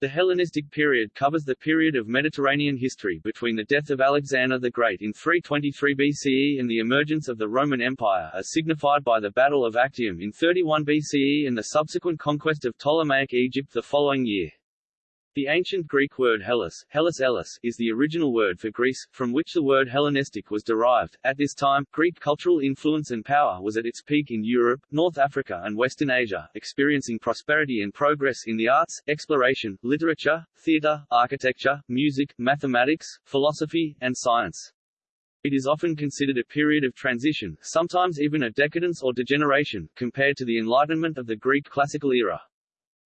The Hellenistic period covers the period of Mediterranean history between the death of Alexander the Great in 323 BCE and the emergence of the Roman Empire as signified by the Battle of Actium in 31 BCE and the subsequent conquest of Ptolemaic Egypt the following year. The ancient Greek word Hellas, Hellas Ellis, is the original word for Greece, from which the word Hellenistic was derived. At this time, Greek cultural influence and power was at its peak in Europe, North Africa and Western Asia, experiencing prosperity and progress in the arts, exploration, literature, theatre, architecture, music, mathematics, philosophy, and science. It is often considered a period of transition, sometimes even a decadence or degeneration, compared to the Enlightenment of the Greek classical era.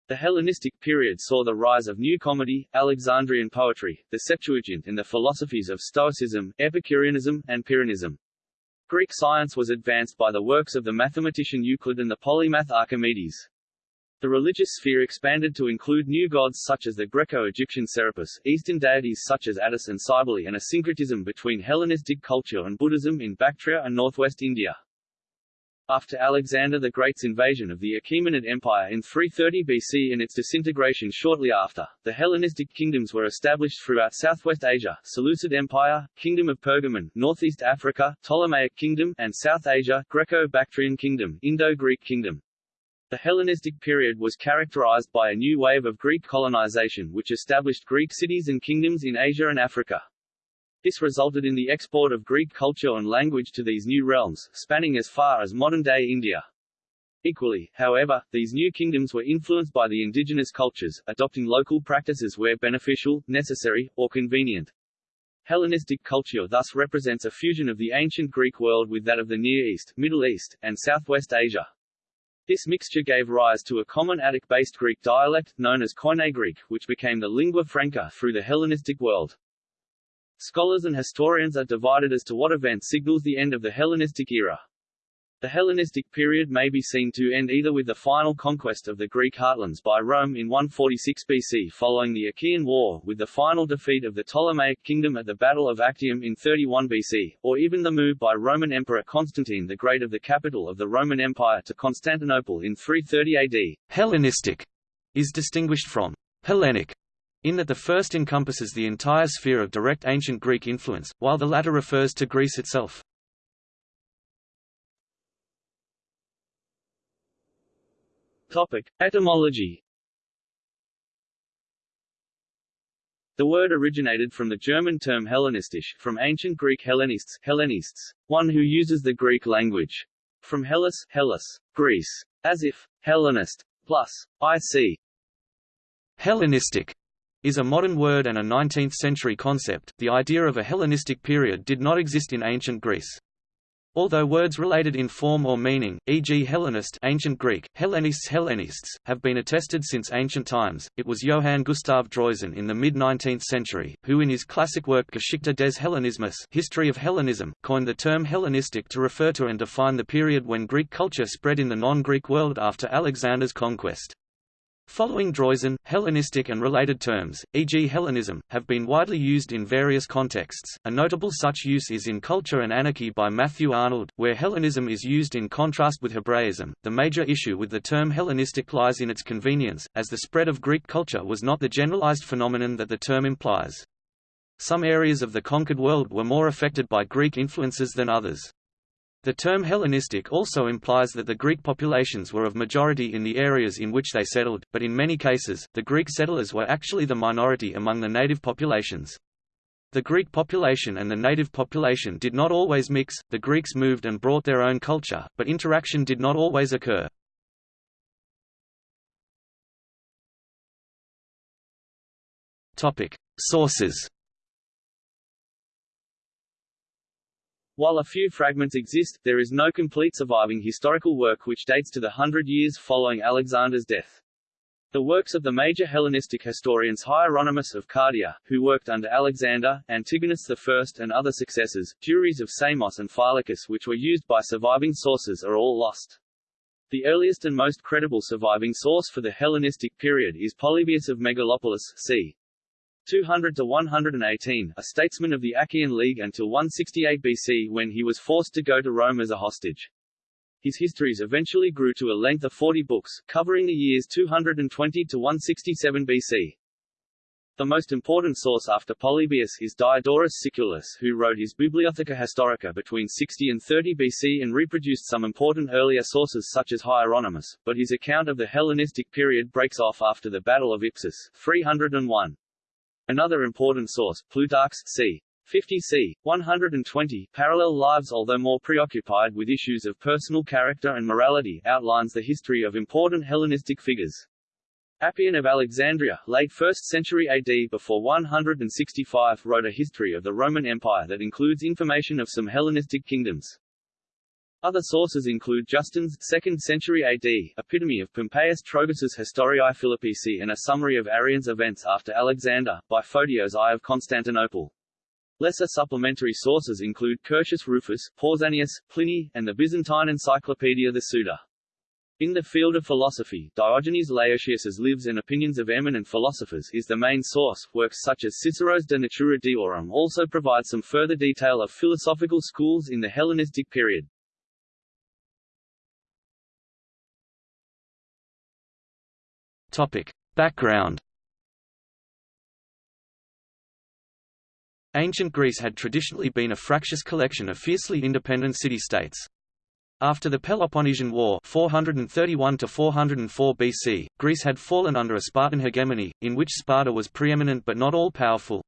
The Hellenistic period saw the rise of new comedy, Alexandrian poetry, the Septuagint and the philosophies of Stoicism, Epicureanism, and Pyrrhonism. Greek science was advanced by the works of the mathematician Euclid and the polymath Archimedes. The religious sphere expanded to include new gods such as the Greco-Egyptian Serapis, Eastern deities such as Attis and Cybele and a syncretism between Hellenistic culture and Buddhism in Bactria and northwest India. After Alexander the Great's invasion of the Achaemenid Empire in 330 BC and its disintegration shortly after, the Hellenistic kingdoms were established throughout southwest Asia, Seleucid Empire, Kingdom of Pergamon, Northeast Africa, Ptolemaic Kingdom, and South Asia, Greco-Bactrian Kingdom, Indo-Greek Kingdom. The Hellenistic period was characterized by a new wave of Greek colonization which established Greek cities and kingdoms in Asia and Africa. This resulted in the export of Greek culture and language to these new realms, spanning as far as modern-day India. Equally, however, these new kingdoms were influenced by the indigenous cultures, adopting local practices where beneficial, necessary, or convenient. Hellenistic culture thus represents a fusion of the ancient Greek world with that of the Near East, Middle East, and Southwest Asia. This mixture gave rise to a common Attic-based Greek dialect, known as Koine Greek, which became the lingua franca through the Hellenistic world. Scholars and historians are divided as to what event signals the end of the Hellenistic era. The Hellenistic period may be seen to end either with the final conquest of the Greek heartlands by Rome in 146 BC following the Achaean War, with the final defeat of the Ptolemaic kingdom at the Battle of Actium in 31 BC, or even the move by Roman Emperor Constantine the Great of the capital of the Roman Empire to Constantinople in 330 AD. Hellenistic is distinguished from Hellenic in that the first encompasses the entire sphere of direct ancient Greek influence, while the latter refers to Greece itself. Topic. Etymology The word originated from the German term Hellenistisch, from ancient Greek Hellenists, Hellenists, one who uses the Greek language. From Hellas, Hellas, Greece. As if, Hellenist, plus, I.C. Hellenistic is a modern word and a 19th-century concept. The idea of a Hellenistic period did not exist in ancient Greece. Although words related in form or meaning, e.g. Hellenist ancient Greek, Hellenists Hellenists, have been attested since ancient times, it was Johann Gustav Droysen in the mid-19th century, who in his classic work Geschichte des Hellenismus History of Hellenism, coined the term Hellenistic to refer to and define the period when Greek culture spread in the non-Greek world after Alexander's conquest. Following Droysen, Hellenistic and related terms, e.g. Hellenism, have been widely used in various contexts. A notable such use is in Culture and Anarchy by Matthew Arnold, where Hellenism is used in contrast with Hebraism. The major issue with the term Hellenistic lies in its convenience, as the spread of Greek culture was not the generalized phenomenon that the term implies. Some areas of the conquered world were more affected by Greek influences than others. The term Hellenistic also implies that the Greek populations were of majority in the areas in which they settled, but in many cases, the Greek settlers were actually the minority among the native populations. The Greek population and the native population did not always mix, the Greeks moved and brought their own culture, but interaction did not always occur. Sources While a few fragments exist, there is no complete surviving historical work which dates to the hundred years following Alexander's death. The works of the major Hellenistic historians Hieronymus of Cardia, who worked under Alexander, Antigonus I and other successors, Duris of Samos and Phylarchus which were used by surviving sources are all lost. The earliest and most credible surviving source for the Hellenistic period is Polybius of Megalopolis c. 200 to 118, a statesman of the Achaean League until 168 BC when he was forced to go to Rome as a hostage. His histories eventually grew to a length of 40 books, covering the years 220 to 167 BC. The most important source after Polybius is Diodorus Siculus who wrote his Bibliotheca Historica between 60 and 30 BC and reproduced some important earlier sources such as Hieronymus, but his account of the Hellenistic period breaks off after the Battle of Ipsus 301. Another important source, Plutarch's c. 50 c. 120, parallel lives although more preoccupied with issues of personal character and morality, outlines the history of important Hellenistic figures. Appian of Alexandria, late 1st century AD before 165 wrote a history of the Roman Empire that includes information of some Hellenistic kingdoms. Other sources include Justin's 2nd century AD, epitome of Pompeius Trogus' Historiae Philippici and a summary of Arrian's events after Alexander, by Photios I of Constantinople. Lesser supplementary sources include Curtius Rufus, Pausanias, Pliny, and the Byzantine Encyclopedia the Suda. In the field of philosophy, Diogenes Laertius's Lives and Opinions of Eminent Philosophers is the main source. Works such as Cicero's De Natura Deorum also provide some further detail of philosophical schools in the Hellenistic period. Topic. Background Ancient Greece had traditionally been a fractious collection of fiercely independent city-states. After the Peloponnesian War 431 BC, Greece had fallen under a Spartan hegemony, in which Sparta was preeminent but not all-powerful.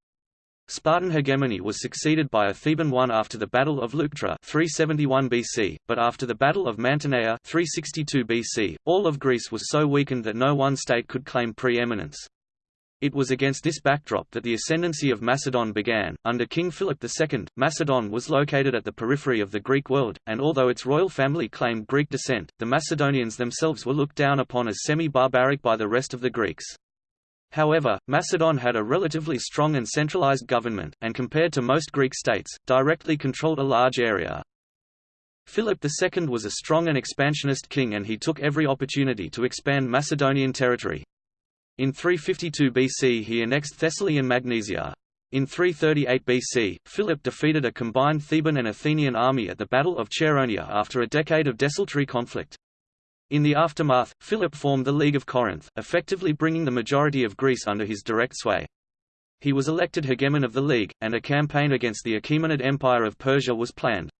Spartan hegemony was succeeded by a Theban one after the Battle of Leuctra 371 BC, but after the Battle of Mantinea 362 BC, all of Greece was so weakened that no one state could claim preeminence. It was against this backdrop that the ascendancy of Macedon began. Under King Philip II, Macedon was located at the periphery of the Greek world, and although its royal family claimed Greek descent, the Macedonians themselves were looked down upon as semi-barbaric by the rest of the Greeks. However, Macedon had a relatively strong and centralized government, and compared to most Greek states, directly controlled a large area. Philip II was a strong and expansionist king and he took every opportunity to expand Macedonian territory. In 352 BC he annexed Thessaly and Magnesia. In 338 BC, Philip defeated a combined Theban and Athenian army at the Battle of Chaeronea after a decade of desultory conflict. In the aftermath, Philip formed the League of Corinth, effectively bringing the majority of Greece under his direct sway. He was elected hegemon of the League, and a campaign against the Achaemenid Empire of Persia was planned.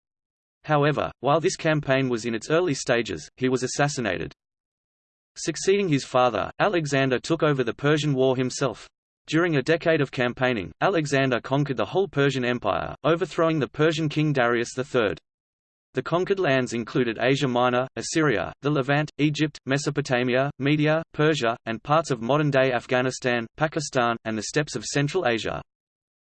However, while this campaign was in its early stages, he was assassinated. Succeeding his father, Alexander took over the Persian War himself. During a decade of campaigning, Alexander conquered the whole Persian Empire, overthrowing the Persian king Darius III. The conquered lands included Asia Minor, Assyria, the Levant, Egypt, Mesopotamia, Media, Persia, and parts of modern-day Afghanistan, Pakistan, and the steppes of Central Asia.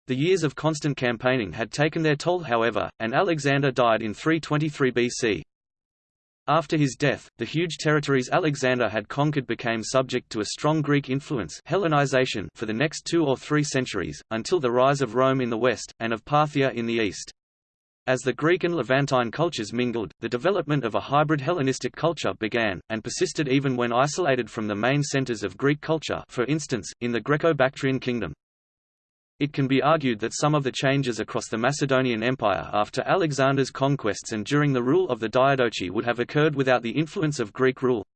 The years of constant campaigning had taken their toll however, and Alexander died in 323 BC. After his death, the huge territories Alexander had conquered became subject to a strong Greek influence Hellenization for the next two or three centuries, until the rise of Rome in the west, and of Parthia in the east. As the Greek and Levantine cultures mingled, the development of a hybrid Hellenistic culture began, and persisted even when isolated from the main centers of Greek culture for instance, in the Greco-Bactrian kingdom. It can be argued that some of the changes across the Macedonian Empire after Alexander's conquests and during the rule of the Diadochi would have occurred without the influence of Greek rule.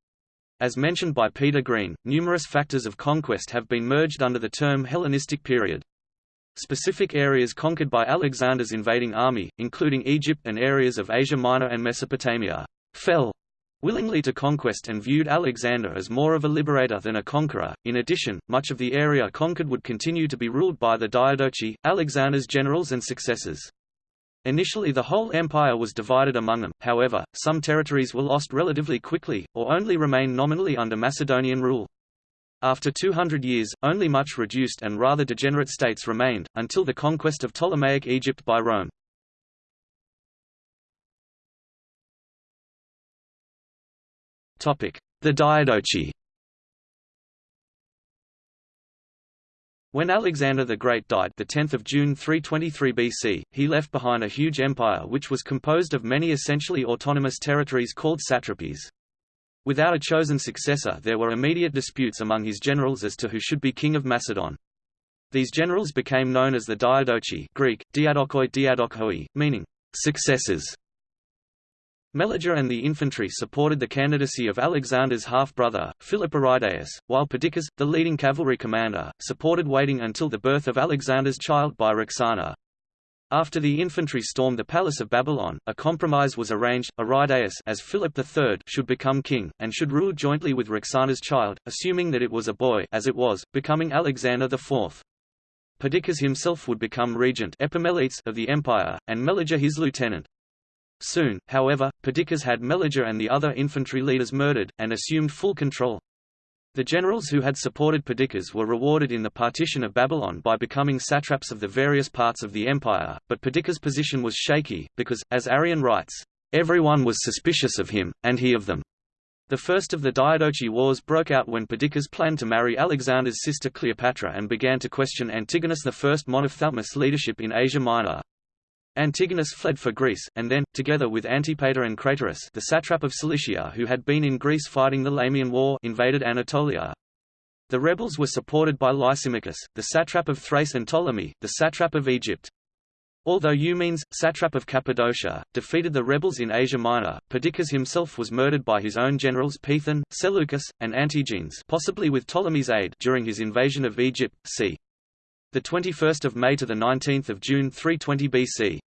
As mentioned by Peter Green, numerous factors of conquest have been merged under the term Hellenistic period. Specific areas conquered by Alexander's invading army, including Egypt and areas of Asia Minor and Mesopotamia, fell willingly to conquest and viewed Alexander as more of a liberator than a conqueror. In addition, much of the area conquered would continue to be ruled by the Diadochi, Alexander's generals and successors. Initially the whole empire was divided among them, however, some territories were lost relatively quickly, or only remained nominally under Macedonian rule. After 200 years, only much reduced and rather degenerate states remained, until the conquest of Ptolemaic Egypt by Rome. The Diadochi When Alexander the Great died the 10th of June 323 BC, he left behind a huge empire which was composed of many essentially autonomous territories called satrapies. Without a chosen successor there were immediate disputes among his generals as to who should be king of Macedon. These generals became known as the Diadochi Greek, diadokoi diadokhoi, meaning, successors. Meleager and the infantry supported the candidacy of Alexander's half-brother, Philip Aridaeus, while Perdiccas, the leading cavalry commander, supported waiting until the birth of Alexander's child by Roxana. After the infantry stormed the palace of Babylon, a compromise was arranged, Aridaeus as Philip III should become king, and should rule jointly with Roxana's child, assuming that it was a boy as it was, becoming Alexander IV. Perdiccas himself would become regent of the empire, and Meleager his lieutenant. Soon, however, Perdiccas had Meleager and the other infantry leaders murdered, and assumed full control. The generals who had supported Perdiccas were rewarded in the partition of Babylon by becoming satraps of the various parts of the empire, but Perdiccas' position was shaky, because, as Arrian writes, "...everyone was suspicious of him, and he of them." The first of the Diadochi Wars broke out when Perdiccas planned to marry Alexander's sister Cleopatra and began to question Antigonus I Monophthalmus' leadership in Asia Minor. Antigonus fled for Greece, and then, together with Antipater and Craterus the satrap of Cilicia who had been in Greece fighting the Lamian War invaded Anatolia. The rebels were supported by Lysimachus, the satrap of Thrace and Ptolemy, the satrap of Egypt. Although Eumenes, satrap of Cappadocia, defeated the rebels in Asia Minor, Perdiccas himself was murdered by his own generals Peithon, Seleucus, and Antigenes possibly with Ptolemy's aid during his invasion of Egypt, c. 21 May to 19 June 320 BC.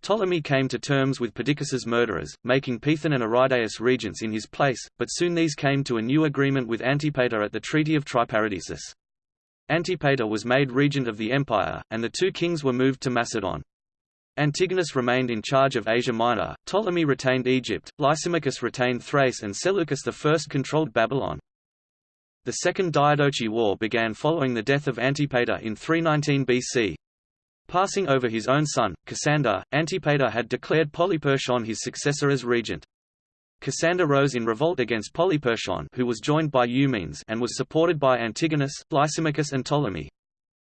Ptolemy came to terms with Perdiccas's murderers, making Peithon and Aridaeus regents in his place, but soon these came to a new agreement with Antipater at the Treaty of Triparadisus. Antipater was made regent of the empire, and the two kings were moved to Macedon. Antigonus remained in charge of Asia Minor, Ptolemy retained Egypt, Lysimachus retained Thrace and Seleucus I controlled Babylon. The Second Diadochi War began following the death of Antipater in 319 BC. Passing over his own son, Cassander, Antipater had declared Polyperchon his successor as regent. Cassander rose in revolt against Polyperchon who was joined by Eumenes and was supported by Antigonus, Lysimachus and Ptolemy.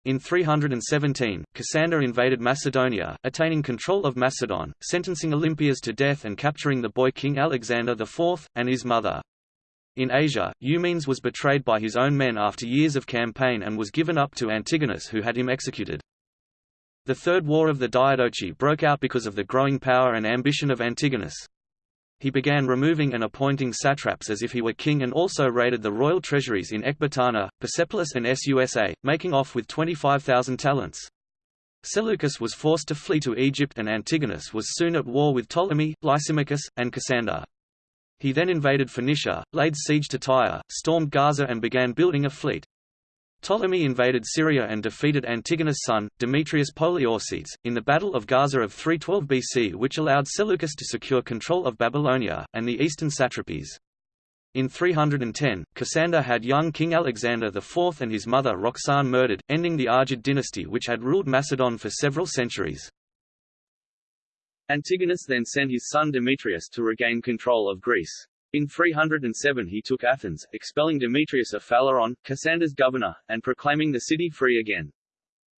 In 317, Cassander invaded Macedonia, attaining control of Macedon, sentencing Olympias to death and capturing the boy king Alexander IV, and his mother. In Asia, Eumenes was betrayed by his own men after years of campaign and was given up to Antigonus who had him executed. The Third War of the Diadochi broke out because of the growing power and ambition of Antigonus. He began removing and appointing satraps as if he were king and also raided the royal treasuries in Ecbatana, Persepolis and Susa, making off with 25,000 talents. Seleucus was forced to flee to Egypt and Antigonus was soon at war with Ptolemy, Lysimachus, and Cassander. He then invaded Phoenicia, laid siege to Tyre, stormed Gaza and began building a fleet. Ptolemy invaded Syria and defeated Antigonus' son, Demetrius Poliorcetes, in the Battle of Gaza of 312 BC which allowed Seleucus to secure control of Babylonia, and the eastern satrapies. In 310, Cassander had young King Alexander IV and his mother Roxane murdered, ending the Argead dynasty which had ruled Macedon for several centuries. Antigonus then sent his son Demetrius to regain control of Greece. In 307 he took Athens, expelling Demetrius of Phaleron, Cassander's governor, and proclaiming the city free again.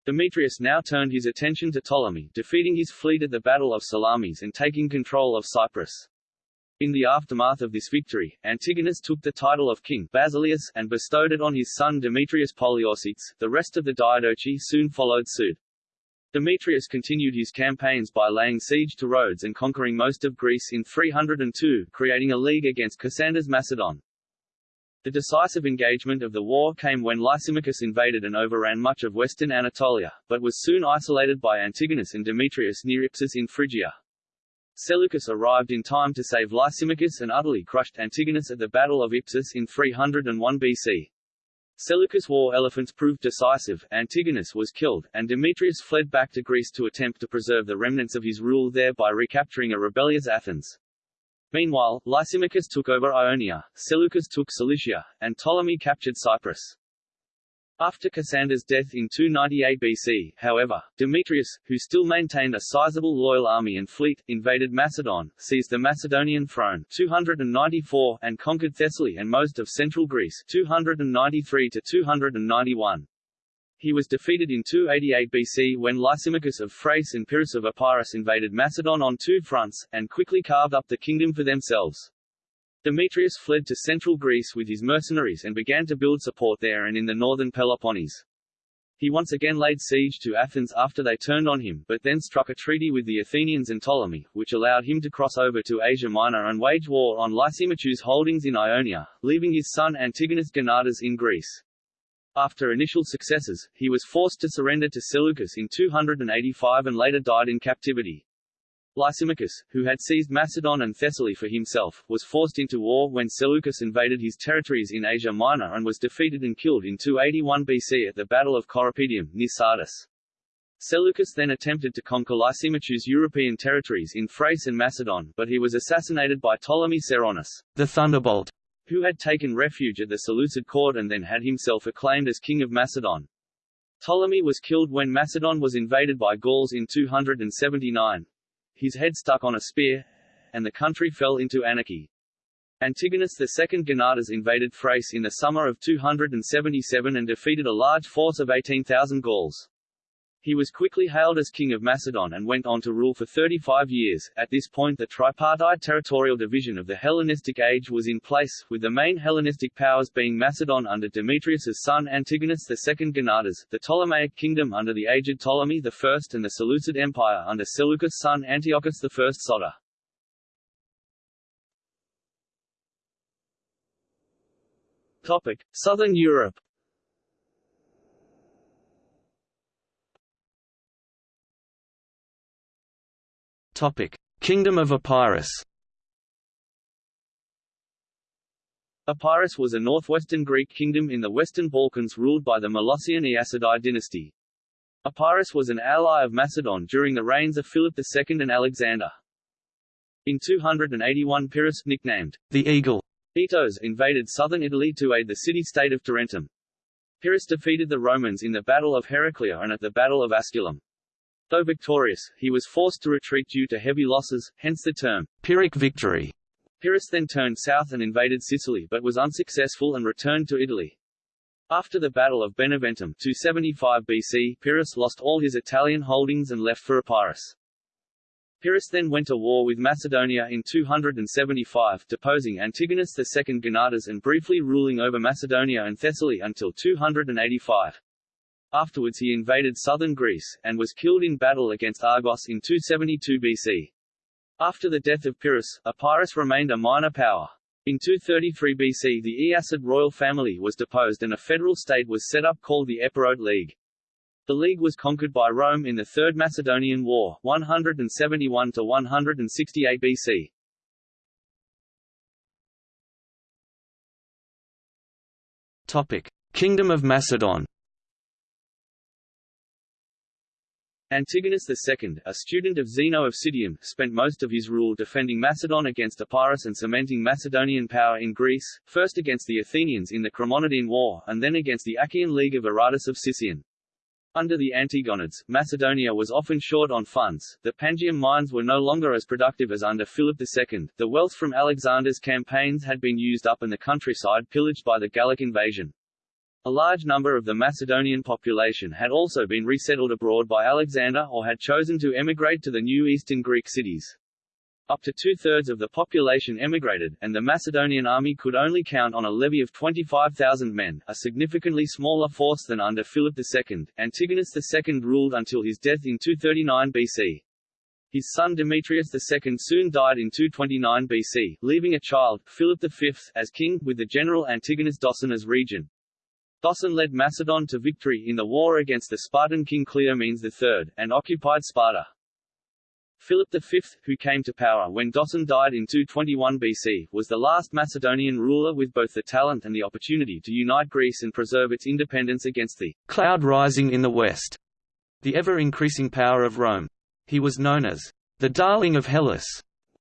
Demetrius now turned his attention to Ptolemy, defeating his fleet at the Battle of Salamis and taking control of Cyprus. In the aftermath of this victory, Antigonus took the title of king Basileus and bestowed it on his son Demetrius Poliorcetes. The rest of the Diadochi soon followed suit. Demetrius continued his campaigns by laying siege to Rhodes and conquering most of Greece in 302, creating a league against Cassander's Macedon. The decisive engagement of the war came when Lysimachus invaded and overran much of western Anatolia, but was soon isolated by Antigonus and Demetrius near Ipsus in Phrygia. Seleucus arrived in time to save Lysimachus and utterly crushed Antigonus at the Battle of Ipsus in 301 BC. Seleucus' war elephants proved decisive, Antigonus was killed, and Demetrius fled back to Greece to attempt to preserve the remnants of his rule there by recapturing a rebellious Athens. Meanwhile, Lysimachus took over Ionia, Seleucus took Cilicia, and Ptolemy captured Cyprus. After Cassander's death in 298 BC, however, Demetrius, who still maintained a sizable loyal army and fleet, invaded Macedon, seized the Macedonian throne 294 and conquered Thessaly and most of central Greece 293 to 291. He was defeated in 288 BC when Lysimachus of Thrace and Pyrrhus of Epirus invaded Macedon on two fronts, and quickly carved up the kingdom for themselves. Demetrius fled to central Greece with his mercenaries and began to build support there and in the northern Peloponnese. He once again laid siege to Athens after they turned on him, but then struck a treaty with the Athenians and Ptolemy, which allowed him to cross over to Asia Minor and wage war on Lysimachus's holdings in Ionia, leaving his son Antigonus Gonatas in Greece. After initial successes, he was forced to surrender to Seleucus in 285 and later died in captivity. Lysimachus, who had seized Macedon and Thessaly for himself, was forced into war when Seleucus invaded his territories in Asia Minor and was defeated and killed in 281 BC at the Battle of Corupedium, near Sardis. Seleucus then attempted to conquer Lysimachus' European territories in Thrace and Macedon, but he was assassinated by Ptolemy Ceraunus, the Thunderbolt, who had taken refuge at the Seleucid court and then had himself acclaimed as king of Macedon. Ptolemy was killed when Macedon was invaded by Gauls in 279, his head stuck on a spear, and the country fell into anarchy. Antigonus II Gonatas invaded Thrace in the summer of 277 and defeated a large force of 18,000 Gauls. He was quickly hailed as king of Macedon and went on to rule for 35 years. At this point the tripartite territorial division of the Hellenistic age was in place, with the main Hellenistic powers being Macedon under Demetrius's son Antigonus II Gonatas, the Ptolemaic kingdom under the aged Ptolemy I and the Seleucid Empire under Seleucus' son Antiochus I Soter. Topic: Southern Europe Kingdom of Epirus. Epirus was a northwestern Greek kingdom in the Western Balkans ruled by the Molossian Eacidid dynasty. Epirus was an ally of Macedon during the reigns of Philip II and Alexander. In 281 Pyrrhus, nicknamed the Eagle, Aetos invaded southern Italy to aid the city-state of Tarentum. Pyrrhus defeated the Romans in the Battle of Heraclea and at the Battle of Asculum. Though victorious, he was forced to retreat due to heavy losses, hence the term Pyrrhic victory. Pyrrhus then turned south and invaded Sicily but was unsuccessful and returned to Italy. After the Battle of Beneventum 275 BC, Pyrrhus lost all his Italian holdings and left for Epirus. Pyrrhus then went to war with Macedonia in 275, deposing Antigonus II Gonatas and briefly ruling over Macedonia and Thessaly until 285. Afterwards he invaded southern Greece, and was killed in battle against Argos in 272 BC. After the death of Pyrrhus, Epirus remained a minor power. In 233 BC the Eacid royal family was deposed and a federal state was set up called the Epirote League. The league was conquered by Rome in the Third Macedonian War 171–168 BC. Topic. Kingdom of Macedon Antigonus II, a student of Zeno of Citium, spent most of his rule defending Macedon against Epirus and cementing Macedonian power in Greece, first against the Athenians in the Chremonidean War, and then against the Achaean League of Aratus of Sicyon. Under the Antigonids, Macedonia was often short on funds, the Pangaeum mines were no longer as productive as under Philip II, the wealth from Alexander's campaigns had been used up and the countryside pillaged by the Gallic invasion. A large number of the Macedonian population had also been resettled abroad by Alexander or had chosen to emigrate to the new eastern Greek cities. Up to two-thirds of the population emigrated, and the Macedonian army could only count on a levy of 25,000 men, a significantly smaller force than under Philip II. Antigonus II ruled until his death in 239 BC. His son Demetrius II soon died in 229 BC, leaving a child, Philip V, as king, with the general Antigonus Doson as regent. Doson led Macedon to victory in the war against the Spartan king Cleomenes III, and occupied Sparta. Philip V, who came to power when Doson died in 221 BC, was the last Macedonian ruler with both the talent and the opportunity to unite Greece and preserve its independence against the cloud rising in the west, the ever-increasing power of Rome. He was known as the Darling of Hellas,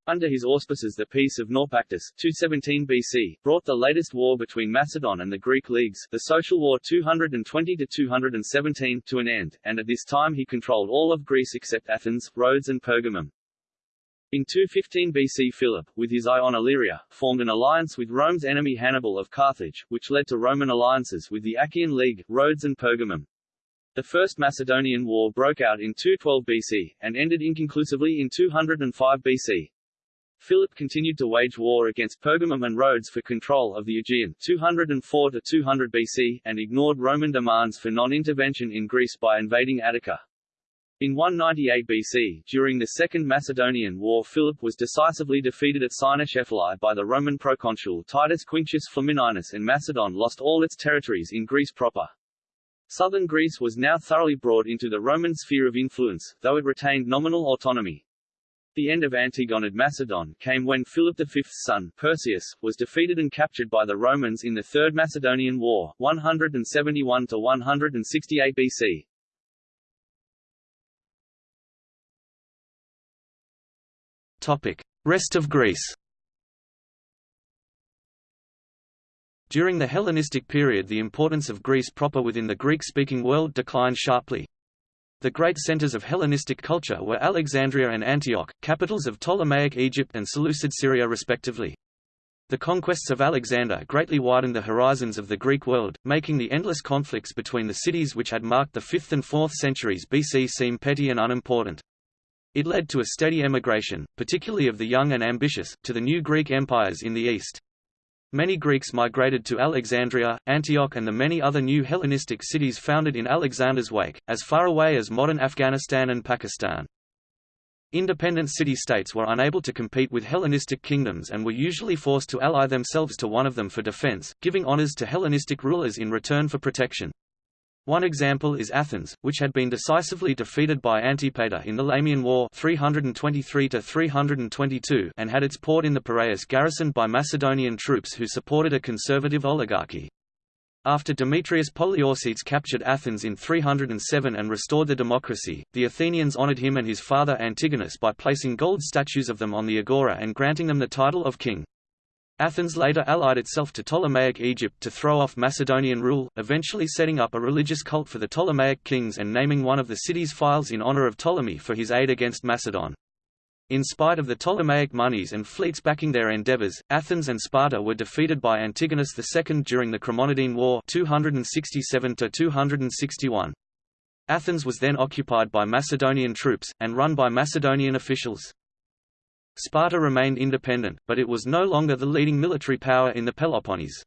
under his auspices the Peace of Naupactus 217 BC, brought the latest war between Macedon and the Greek leagues, the Social War 220–217, to an end, and at this time he controlled all of Greece except Athens, Rhodes and Pergamum. In 215 BC Philip, with his eye on Illyria, formed an alliance with Rome's enemy Hannibal of Carthage, which led to Roman alliances with the Achaean League, Rhodes and Pergamum. The First Macedonian War broke out in 212 BC, and ended inconclusively in 205 BC. Philip continued to wage war against Pergamum and Rhodes for control of the Aegean 204 to 200 BC, and ignored Roman demands for non-intervention in Greece by invading Attica. In 198 BC, during the Second Macedonian War Philip was decisively defeated at Cynoscephalae by the Roman proconsul Titus Quinctius Flamininus and Macedon lost all its territories in Greece proper. Southern Greece was now thoroughly brought into the Roman sphere of influence, though it retained nominal autonomy. The end of Antigonid Macedon came when Philip V's son, Perseus, was defeated and captured by the Romans in the Third Macedonian War, 171–168 BC. Topic. Rest of Greece During the Hellenistic period the importance of Greece proper within the Greek-speaking world declined sharply. The great centers of Hellenistic culture were Alexandria and Antioch, capitals of Ptolemaic Egypt and Seleucid Syria respectively. The conquests of Alexander greatly widened the horizons of the Greek world, making the endless conflicts between the cities which had marked the 5th and 4th centuries BC seem petty and unimportant. It led to a steady emigration, particularly of the young and ambitious, to the new Greek empires in the east. Many Greeks migrated to Alexandria, Antioch and the many other new Hellenistic cities founded in Alexander's wake, as far away as modern Afghanistan and Pakistan. Independent city-states were unable to compete with Hellenistic kingdoms and were usually forced to ally themselves to one of them for defense, giving honors to Hellenistic rulers in return for protection. One example is Athens, which had been decisively defeated by Antipater in the Lamian War 323 and had its port in the Piraeus garrisoned by Macedonian troops who supported a conservative oligarchy. After Demetrius Poliorcetes captured Athens in 307 and restored the democracy, the Athenians honored him and his father Antigonus by placing gold statues of them on the agora and granting them the title of king. Athens later allied itself to Ptolemaic Egypt to throw off Macedonian rule, eventually setting up a religious cult for the Ptolemaic kings and naming one of the city's files in honor of Ptolemy for his aid against Macedon. In spite of the Ptolemaic monies and fleets backing their endeavors, Athens and Sparta were defeated by Antigonus II during the Chremonidean War 267 261. Athens was then occupied by Macedonian troops, and run by Macedonian officials. Sparta remained independent, but it was no longer the leading military power in the Peloponnese.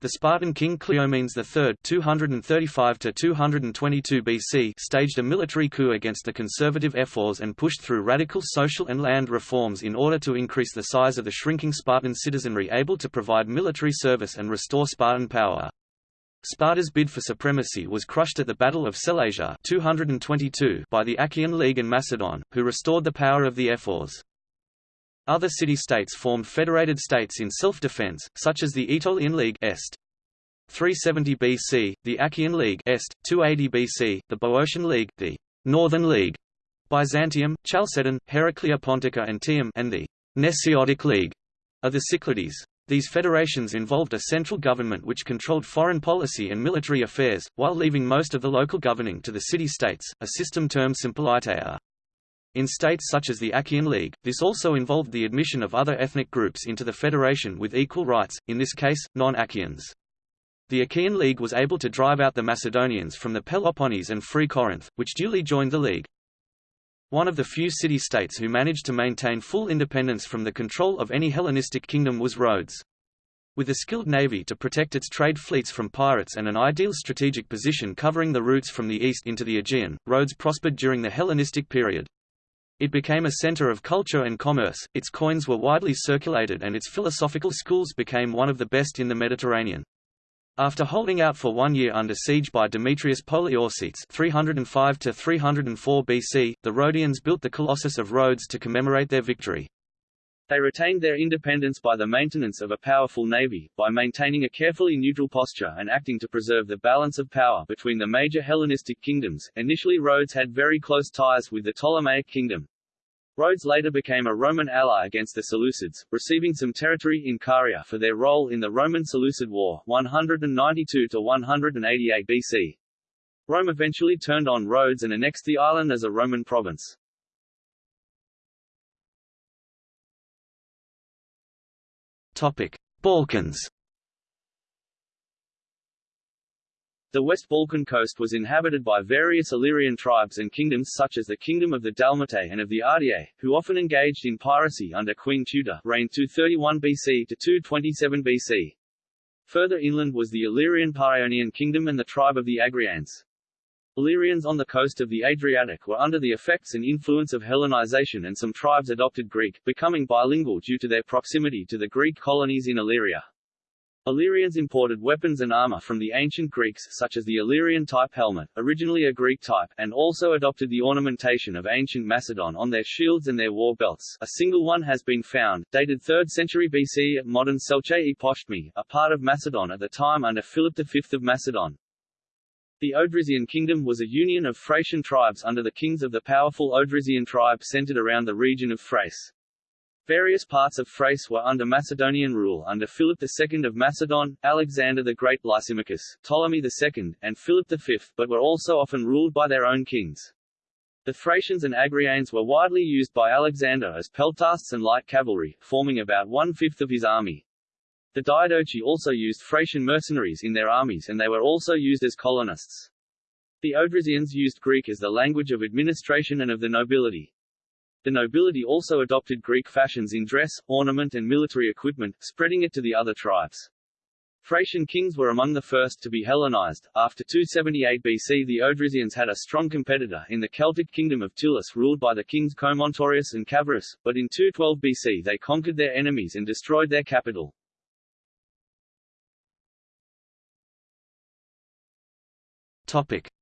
The Spartan king Cleomenes III (235–222 BC staged a military coup against the conservative ephors and pushed through radical social and land reforms in order to increase the size of the shrinking Spartan citizenry able to provide military service and restore Spartan power. Sparta's bid for supremacy was crushed at the Battle of Sellasia 222 by the Achaean League and Macedon, who restored the power of the ephors. Other city-states formed federated states in self-defense, such as the Aetolian League Est. 370 BC, the Achaean League Est. 280 BC, the Boeotian League, the Northern League, Byzantium, Chalcedon, Heraclea Pontica and Tium and the Nesiotic League of the Cyclades. These federations involved a central government which controlled foreign policy and military affairs, while leaving most of the local governing to the city-states, a system termed Sympoliteia. In states such as the Achaean League, this also involved the admission of other ethnic groups into the federation with equal rights, in this case, non-Achaeans. The Achaean League was able to drive out the Macedonians from the Peloponnese and free Corinth, which duly joined the League. One of the few city-states who managed to maintain full independence from the control of any Hellenistic kingdom was Rhodes. With a skilled navy to protect its trade fleets from pirates and an ideal strategic position covering the routes from the east into the Aegean, Rhodes prospered during the Hellenistic period. It became a center of culture and commerce, its coins were widely circulated and its philosophical schools became one of the best in the Mediterranean. After holding out for one year under siege by Demetrius Poliorcetes 305 304 BC, the Rhodians built the Colossus of Rhodes to commemorate their victory. They retained their independence by the maintenance of a powerful navy, by maintaining a carefully neutral posture and acting to preserve the balance of power between the major Hellenistic kingdoms. Initially Rhodes had very close ties with the Ptolemaic kingdom, Rhodes later became a Roman ally against the Seleucids, receiving some territory in Caria for their role in the Roman-Seleucid War 192–188 BC. Rome eventually turned on Rhodes and annexed the island as a Roman province. Balkans The West Balkan coast was inhabited by various Illyrian tribes and kingdoms such as the Kingdom of the Dalmatae and of the Ardiaei, who often engaged in piracy under Queen Teuta reigned 231 BC to 227 BC. Further inland was the Illyrian Paionian kingdom and the tribe of the Agrians. Illyrians on the coast of the Adriatic were under the effects and influence of Hellenization and some tribes adopted Greek, becoming bilingual due to their proximity to the Greek colonies in Illyria. Illyrians imported weapons and armor from the ancient Greeks such as the Illyrian type helmet, originally a Greek type, and also adopted the ornamentation of ancient Macedon on their shields and their war belts. A single one has been found, dated 3rd century BC at modern Selce-e-Postmi, a part of Macedon at the time under Philip V of Macedon. The Odrysian kingdom was a union of Thracian tribes under the kings of the powerful Odrysian tribe centered around the region of Thrace. Various parts of Thrace were under Macedonian rule under Philip II of Macedon, Alexander the Great Lysimachus, Ptolemy II, and Philip V, but were also often ruled by their own kings. The Thracians and Agrianes were widely used by Alexander as peltasts and light cavalry, forming about one-fifth of his army. The Diadochi also used Thracian mercenaries in their armies and they were also used as colonists. The Odrysians used Greek as the language of administration and of the nobility. The nobility also adopted Greek fashions in dress, ornament and military equipment, spreading it to the other tribes. Thracian kings were among the first to be Hellenized. After 278 BC the Odrysians had a strong competitor in the Celtic kingdom of Tylis ruled by the kings Comontorius and Cavarus, but in 212 BC they conquered their enemies and destroyed their capital.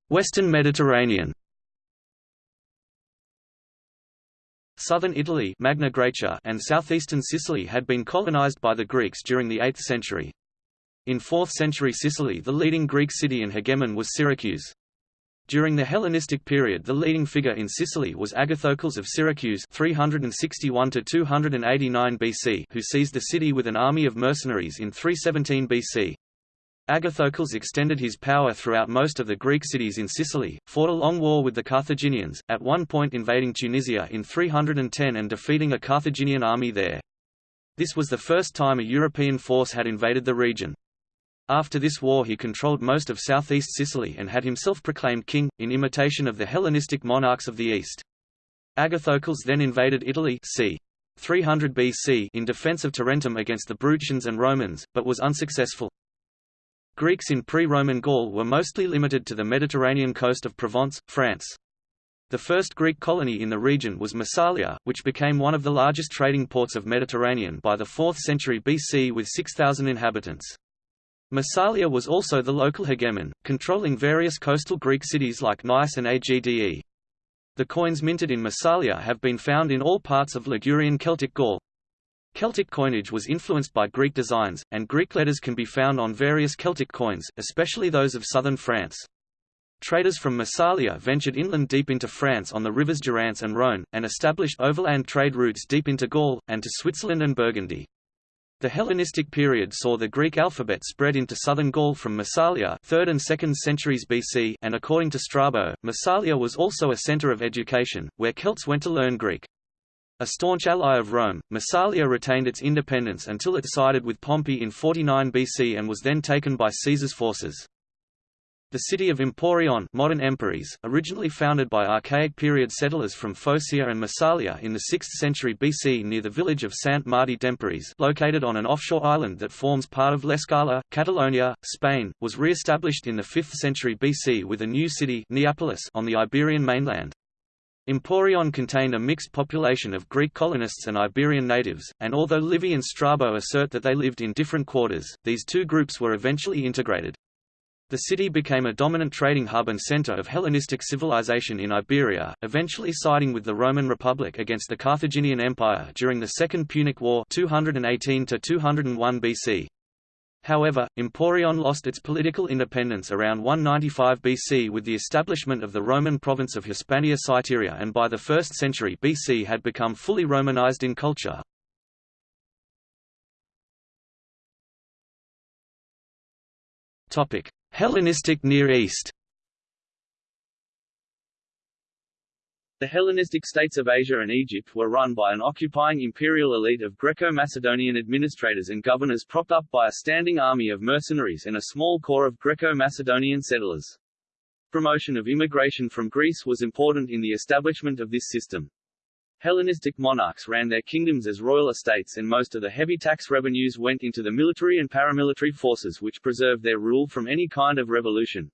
Western Mediterranean Southern Italy Magna Graecia and southeastern Sicily had been colonized by the Greeks during the 8th century. In 4th century Sicily the leading Greek city and hegemon was Syracuse. During the Hellenistic period the leading figure in Sicily was Agathocles of Syracuse 361 BC who seized the city with an army of mercenaries in 317 BC. Agathocles extended his power throughout most of the Greek cities in Sicily, fought a long war with the Carthaginians, at one point invading Tunisia in 310 and defeating a Carthaginian army there. This was the first time a European force had invaded the region. After this war he controlled most of southeast Sicily and had himself proclaimed king, in imitation of the Hellenistic monarchs of the East. Agathocles then invaded Italy c. 300 BC in defense of Tarentum against the Bruttians and Romans, but was unsuccessful. Greeks in pre-Roman Gaul were mostly limited to the Mediterranean coast of Provence, France. The first Greek colony in the region was Massalia, which became one of the largest trading ports of Mediterranean by the 4th century BC with 6,000 inhabitants. Massalia was also the local hegemon, controlling various coastal Greek cities like Nice and Agde. The coins minted in Massalia have been found in all parts of Ligurian Celtic Gaul. Celtic coinage was influenced by Greek designs, and Greek letters can be found on various Celtic coins, especially those of southern France. Traders from Massalia ventured inland deep into France on the rivers Durance and Rhône, and established overland trade routes deep into Gaul, and to Switzerland and Burgundy. The Hellenistic period saw the Greek alphabet spread into southern Gaul from Massalia 3rd and 2nd centuries BC and according to Strabo, Massalia was also a center of education, where Celts went to learn Greek. A staunch ally of Rome, Massalia retained its independence until it sided with Pompey in 49 BC and was then taken by Caesar's forces. The city of Emporion modern Empúries, originally founded by Archaic period settlers from Phocaea and Massalia in the 6th century BC near the village of Sant Martí d'Empúries located on an offshore island that forms part of L'Escala, Catalonia, Spain, was re-established in the 5th century BC with a new city Neapolis on the Iberian mainland. Emporion contained a mixed population of Greek colonists and Iberian natives, and although Livy and Strabo assert that they lived in different quarters, these two groups were eventually integrated. The city became a dominant trading hub and center of Hellenistic civilization in Iberia, eventually siding with the Roman Republic against the Carthaginian Empire during the Second Punic War 218 201 BC. However, Emporion lost its political independence around 195 BC with the establishment of the Roman province of Hispania Citerior and by the 1st century BC had become fully Romanized in culture. Hellenistic Near East The Hellenistic states of Asia and Egypt were run by an occupying imperial elite of Greco-Macedonian administrators and governors propped up by a standing army of mercenaries and a small corps of Greco-Macedonian settlers. Promotion of immigration from Greece was important in the establishment of this system. Hellenistic monarchs ran their kingdoms as royal estates and most of the heavy tax revenues went into the military and paramilitary forces which preserved their rule from any kind of revolution.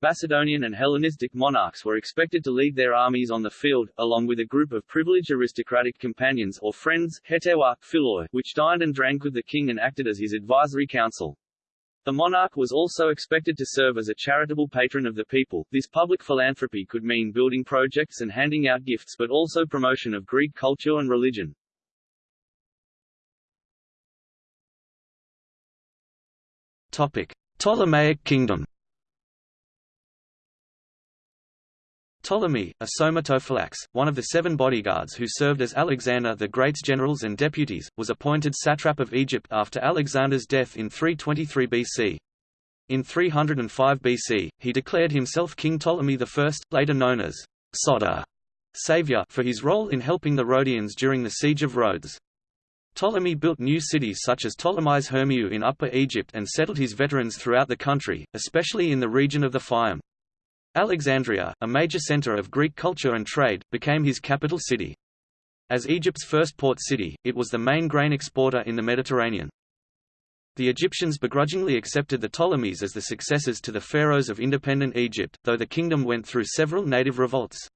Macedonian and Hellenistic monarchs were expected to lead their armies on the field, along with a group of privileged aristocratic companions or friends hetairoi, philoi, which dined and drank with the king and acted as his advisory council. The monarch was also expected to serve as a charitable patron of the people. This public philanthropy could mean building projects and handing out gifts but also promotion of Greek culture and religion. Topic: Ptolemaic Kingdom Ptolemy, a somatophylax, one of the seven bodyguards who served as Alexander the Great's generals and deputies, was appointed satrap of Egypt after Alexander's death in 323 BC. In 305 BC, he declared himself King Ptolemy I, later known as Soter, savior for his role in helping the Rhodians during the siege of Rhodes. Ptolemy built new cities such as Ptolemais Hermiou in Upper Egypt and settled his veterans throughout the country, especially in the region of the Fayum. Alexandria, a major center of Greek culture and trade, became his capital city. As Egypt's first port city, it was the main grain exporter in the Mediterranean. The Egyptians begrudgingly accepted the Ptolemies as the successors to the pharaohs of independent Egypt, though the kingdom went through several native revolts.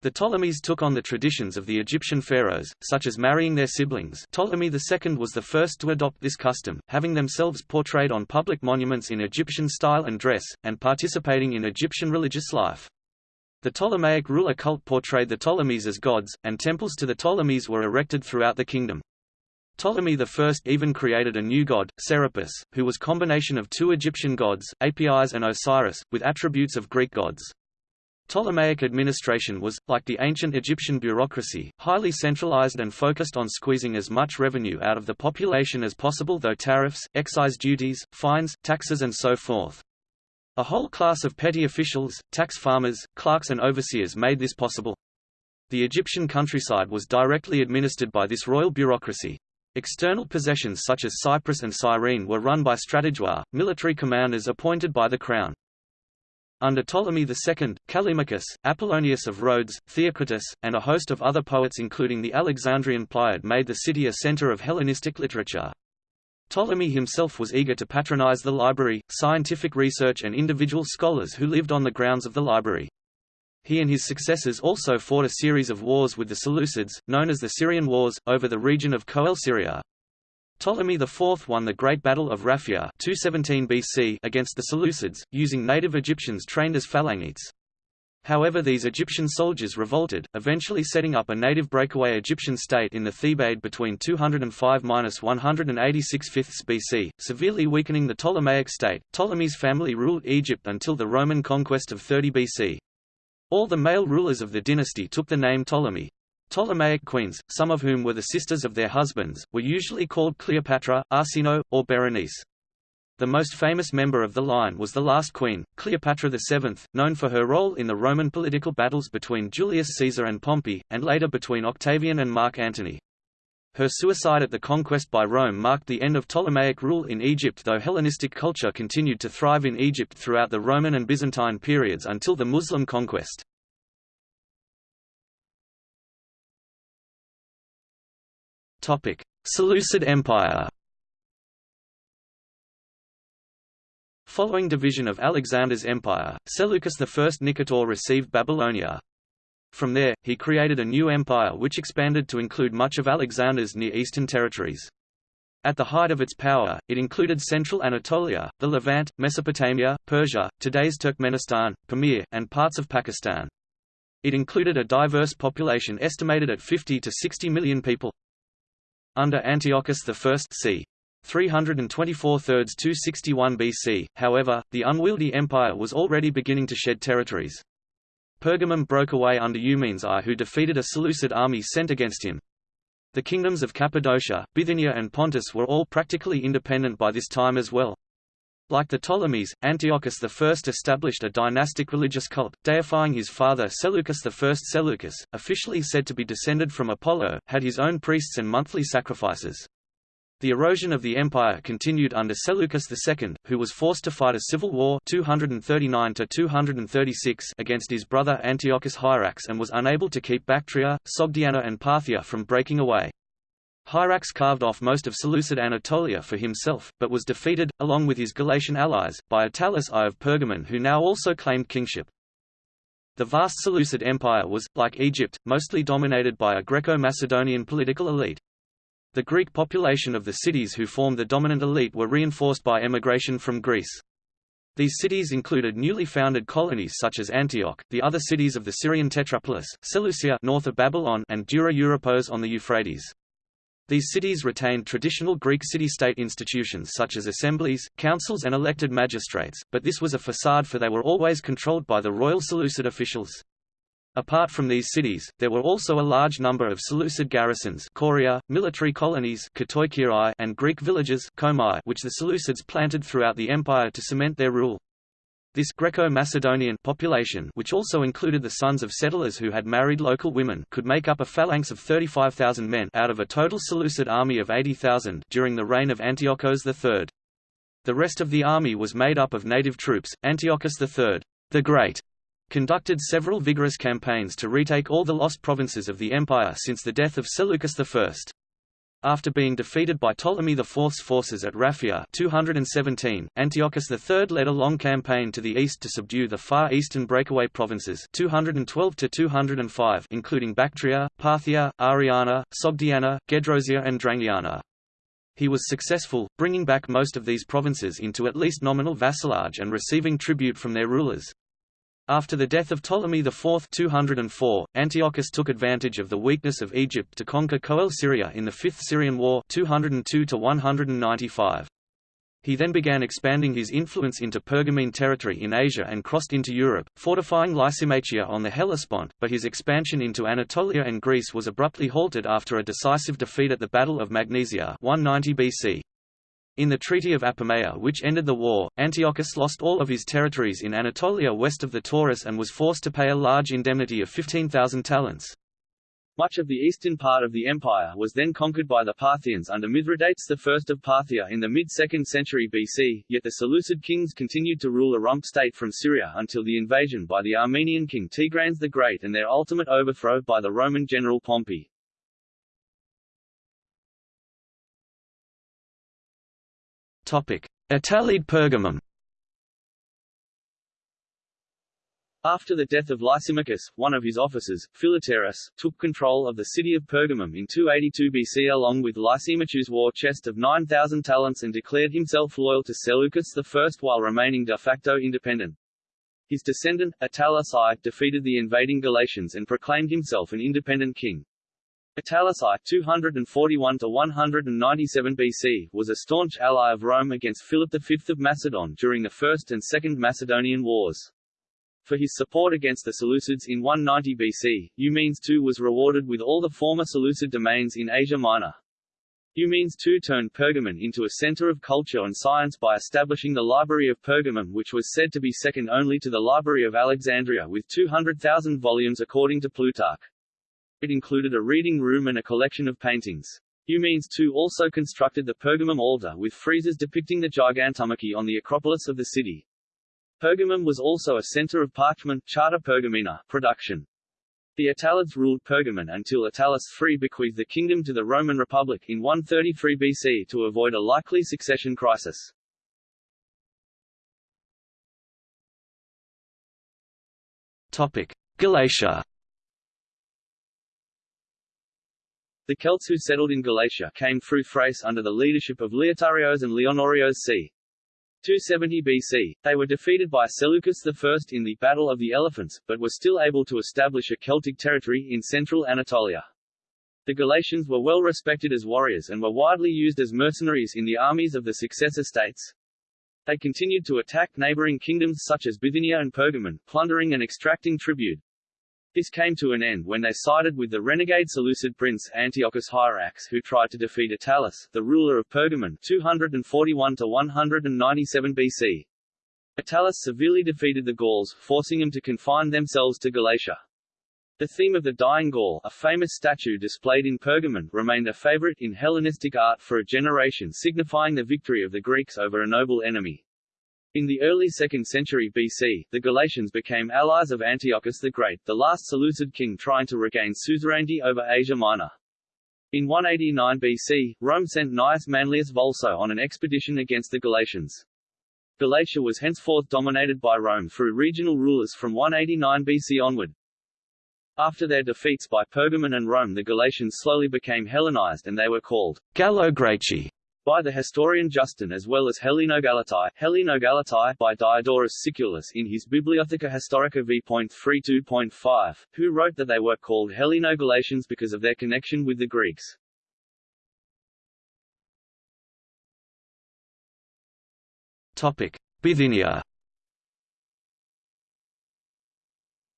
The Ptolemies took on the traditions of the Egyptian pharaohs, such as marrying their siblings Ptolemy II was the first to adopt this custom, having themselves portrayed on public monuments in Egyptian style and dress, and participating in Egyptian religious life. The Ptolemaic ruler cult portrayed the Ptolemies as gods, and temples to the Ptolemies were erected throughout the kingdom. Ptolemy I even created a new god, Serapis, who was combination of two Egyptian gods, Apis and Osiris, with attributes of Greek gods. Ptolemaic administration was, like the ancient Egyptian bureaucracy, highly centralized and focused on squeezing as much revenue out of the population as possible though tariffs, excise duties, fines, taxes and so forth. A whole class of petty officials, tax farmers, clerks and overseers made this possible. The Egyptian countryside was directly administered by this royal bureaucracy. External possessions such as Cyprus and Cyrene were run by strategoi, military commanders appointed by the crown. Under Ptolemy II, Callimachus, Apollonius of Rhodes, Theocritus, and a host of other poets including the Alexandrian Pleiad made the city a center of Hellenistic literature. Ptolemy himself was eager to patronize the library, scientific research and individual scholars who lived on the grounds of the library. He and his successors also fought a series of wars with the Seleucids, known as the Syrian Wars, over the region of Coele Syria. Ptolemy IV won the Great Battle of Raphia 217 BC against the Seleucids, using native Egyptians trained as phalangites. However these Egyptian soldiers revolted, eventually setting up a native breakaway Egyptian state in the Thebaid between 205–186 fifths BC, severely weakening the Ptolemaic state. Ptolemy's family ruled Egypt until the Roman conquest of 30 BC. All the male rulers of the dynasty took the name Ptolemy, Ptolemaic queens, some of whom were the sisters of their husbands, were usually called Cleopatra, Arsinoe, or Berenice. The most famous member of the line was the last queen, Cleopatra VII, known for her role in the Roman political battles between Julius Caesar and Pompey, and later between Octavian and Mark Antony. Her suicide at the conquest by Rome marked the end of Ptolemaic rule in Egypt though Hellenistic culture continued to thrive in Egypt throughout the Roman and Byzantine periods until the Muslim conquest. Topic: Seleucid Empire. Following division of Alexander's empire, Seleucus I Nicator received Babylonia. From there, he created a new empire which expanded to include much of Alexander's Near Eastern territories. At the height of its power, it included central Anatolia, the Levant, Mesopotamia, Persia, today's Turkmenistan, Pamir, and parts of Pakistan. It included a diverse population estimated at 50 to 60 million people. Under Antiochus I c. 324 thirds 261 BC, however, the unwieldy empire was already beginning to shed territories. Pergamum broke away under Eumenes I who defeated a Seleucid army sent against him. The kingdoms of Cappadocia, Bithynia and Pontus were all practically independent by this time as well. Like the Ptolemies, Antiochus I established a dynastic religious cult, deifying his father Seleucus I. Seleucus, officially said to be descended from Apollo, had his own priests and monthly sacrifices. The erosion of the empire continued under Seleucus II, who was forced to fight a civil war 239 against his brother Antiochus Hierax and was unable to keep Bactria, Sogdiana and Parthia from breaking away. Hierax carved off most of Seleucid Anatolia for himself, but was defeated, along with his Galatian allies, by Attalus I of Pergamon who now also claimed kingship. The vast Seleucid Empire was, like Egypt, mostly dominated by a Greco-Macedonian political elite. The Greek population of the cities who formed the dominant elite were reinforced by emigration from Greece. These cities included newly founded colonies such as Antioch, the other cities of the Syrian Tetrapolis, Seleucia north of Babylon and Dura Europos on the Euphrates. These cities retained traditional Greek city-state institutions such as assemblies, councils and elected magistrates, but this was a facade for they were always controlled by the royal Seleucid officials. Apart from these cities, there were also a large number of Seleucid garrisons choria, military colonies and Greek villages which the Seleucids planted throughout the empire to cement their rule. This Greco-Macedonian population which also included the sons of settlers who had married local women could make up a phalanx of 35,000 men out of a total Seleucid army of 80,000 during the reign of Antiochus III. The rest of the army was made up of native troops. Antiochus III, the Great, conducted several vigorous campaigns to retake all the lost provinces of the empire since the death of Seleucus I. After being defeated by Ptolemy IV's forces at Raphia 217, Antiochus III led a long campaign to the east to subdue the far eastern breakaway provinces 212 205 including Bactria, Parthia, Ariana, Sogdiana, Gedrosia and Drangiana. He was successful, bringing back most of these provinces into at least nominal vassalage and receiving tribute from their rulers. After the death of Ptolemy IV 204, Antiochus took advantage of the weakness of Egypt to conquer Coele Syria in the Fifth Syrian War 202 195. He then began expanding his influence into Pergamene territory in Asia and crossed into Europe, fortifying Lysimachia on the Hellespont, but his expansion into Anatolia and Greece was abruptly halted after a decisive defeat at the Battle of Magnesia 190 BC. In the Treaty of Apamea which ended the war, Antiochus lost all of his territories in Anatolia west of the Taurus and was forced to pay a large indemnity of 15,000 talents. Much of the eastern part of the empire was then conquered by the Parthians under Mithridates I of Parthia in the mid-2nd century BC, yet the Seleucid kings continued to rule a rump state from Syria until the invasion by the Armenian king Tigranes the Great and their ultimate overthrow by the Roman general Pompey. Attalid Pergamum After the death of Lysimachus, one of his officers, Philetaerus, took control of the city of Pergamum in 282 BC along with Lysimachus' war chest of 9,000 talents and declared himself loyal to Seleucus I while remaining de facto independent. His descendant, Attalus I, defeated the invading Galatians and proclaimed himself an independent king. Attalus I 241–197 BC, was a staunch ally of Rome against Philip V of Macedon during the First and Second Macedonian Wars. For his support against the Seleucids in 190 BC, Eumenes II was rewarded with all the former Seleucid domains in Asia Minor. Eumenes II turned Pergamon into a center of culture and science by establishing the Library of Pergamum which was said to be second only to the Library of Alexandria with 200,000 volumes according to Plutarch. It included a reading room and a collection of paintings. Eumenes II also constructed the Pergamum altar with friezes depicting the Gigantomachy on the Acropolis of the city. Pergamum was also a center of parchment charta pergamena production. The Attalids ruled Pergamon until Attalus III bequeathed the kingdom to the Roman Republic in 133 BC to avoid a likely succession crisis. Topic: Galatia The Celts who settled in Galatia came through Thrace under the leadership of Leotarios and Leonorios c. 270 BC. They were defeated by Seleucus I in the Battle of the Elephants, but were still able to establish a Celtic territory in central Anatolia. The Galatians were well respected as warriors and were widely used as mercenaries in the armies of the successor states. They continued to attack neighboring kingdoms such as Bithynia and Pergamon, plundering and extracting tribute. This came to an end when they sided with the renegade Seleucid prince Antiochus Hierax who tried to defeat Attalus, the ruler of Pergamon 241–197 BC. Attalus severely defeated the Gauls, forcing them to confine themselves to Galatia. The theme of the Dying Gaul, a famous statue displayed in Pergamon, remained a favorite in Hellenistic art for a generation signifying the victory of the Greeks over a noble enemy. In the early 2nd century BC, the Galatians became allies of Antiochus the Great, the last Seleucid king trying to regain suzerainty over Asia Minor. In 189 BC, Rome sent Gnaeus Manlius Volso on an expedition against the Galatians. Galatia was henceforth dominated by Rome through regional rulers from 189 BC onward. After their defeats by Pergamon and Rome the Galatians slowly became Hellenized and they were called Gallo-Greci by the historian Justin as well as Hellenogalatai, Hellenogalatai by Diodorus Siculus in his Bibliotheca Historica v.32.5, who wrote that they were called Helleno-Galatians because of their connection with the Greeks. Topic: Bithynia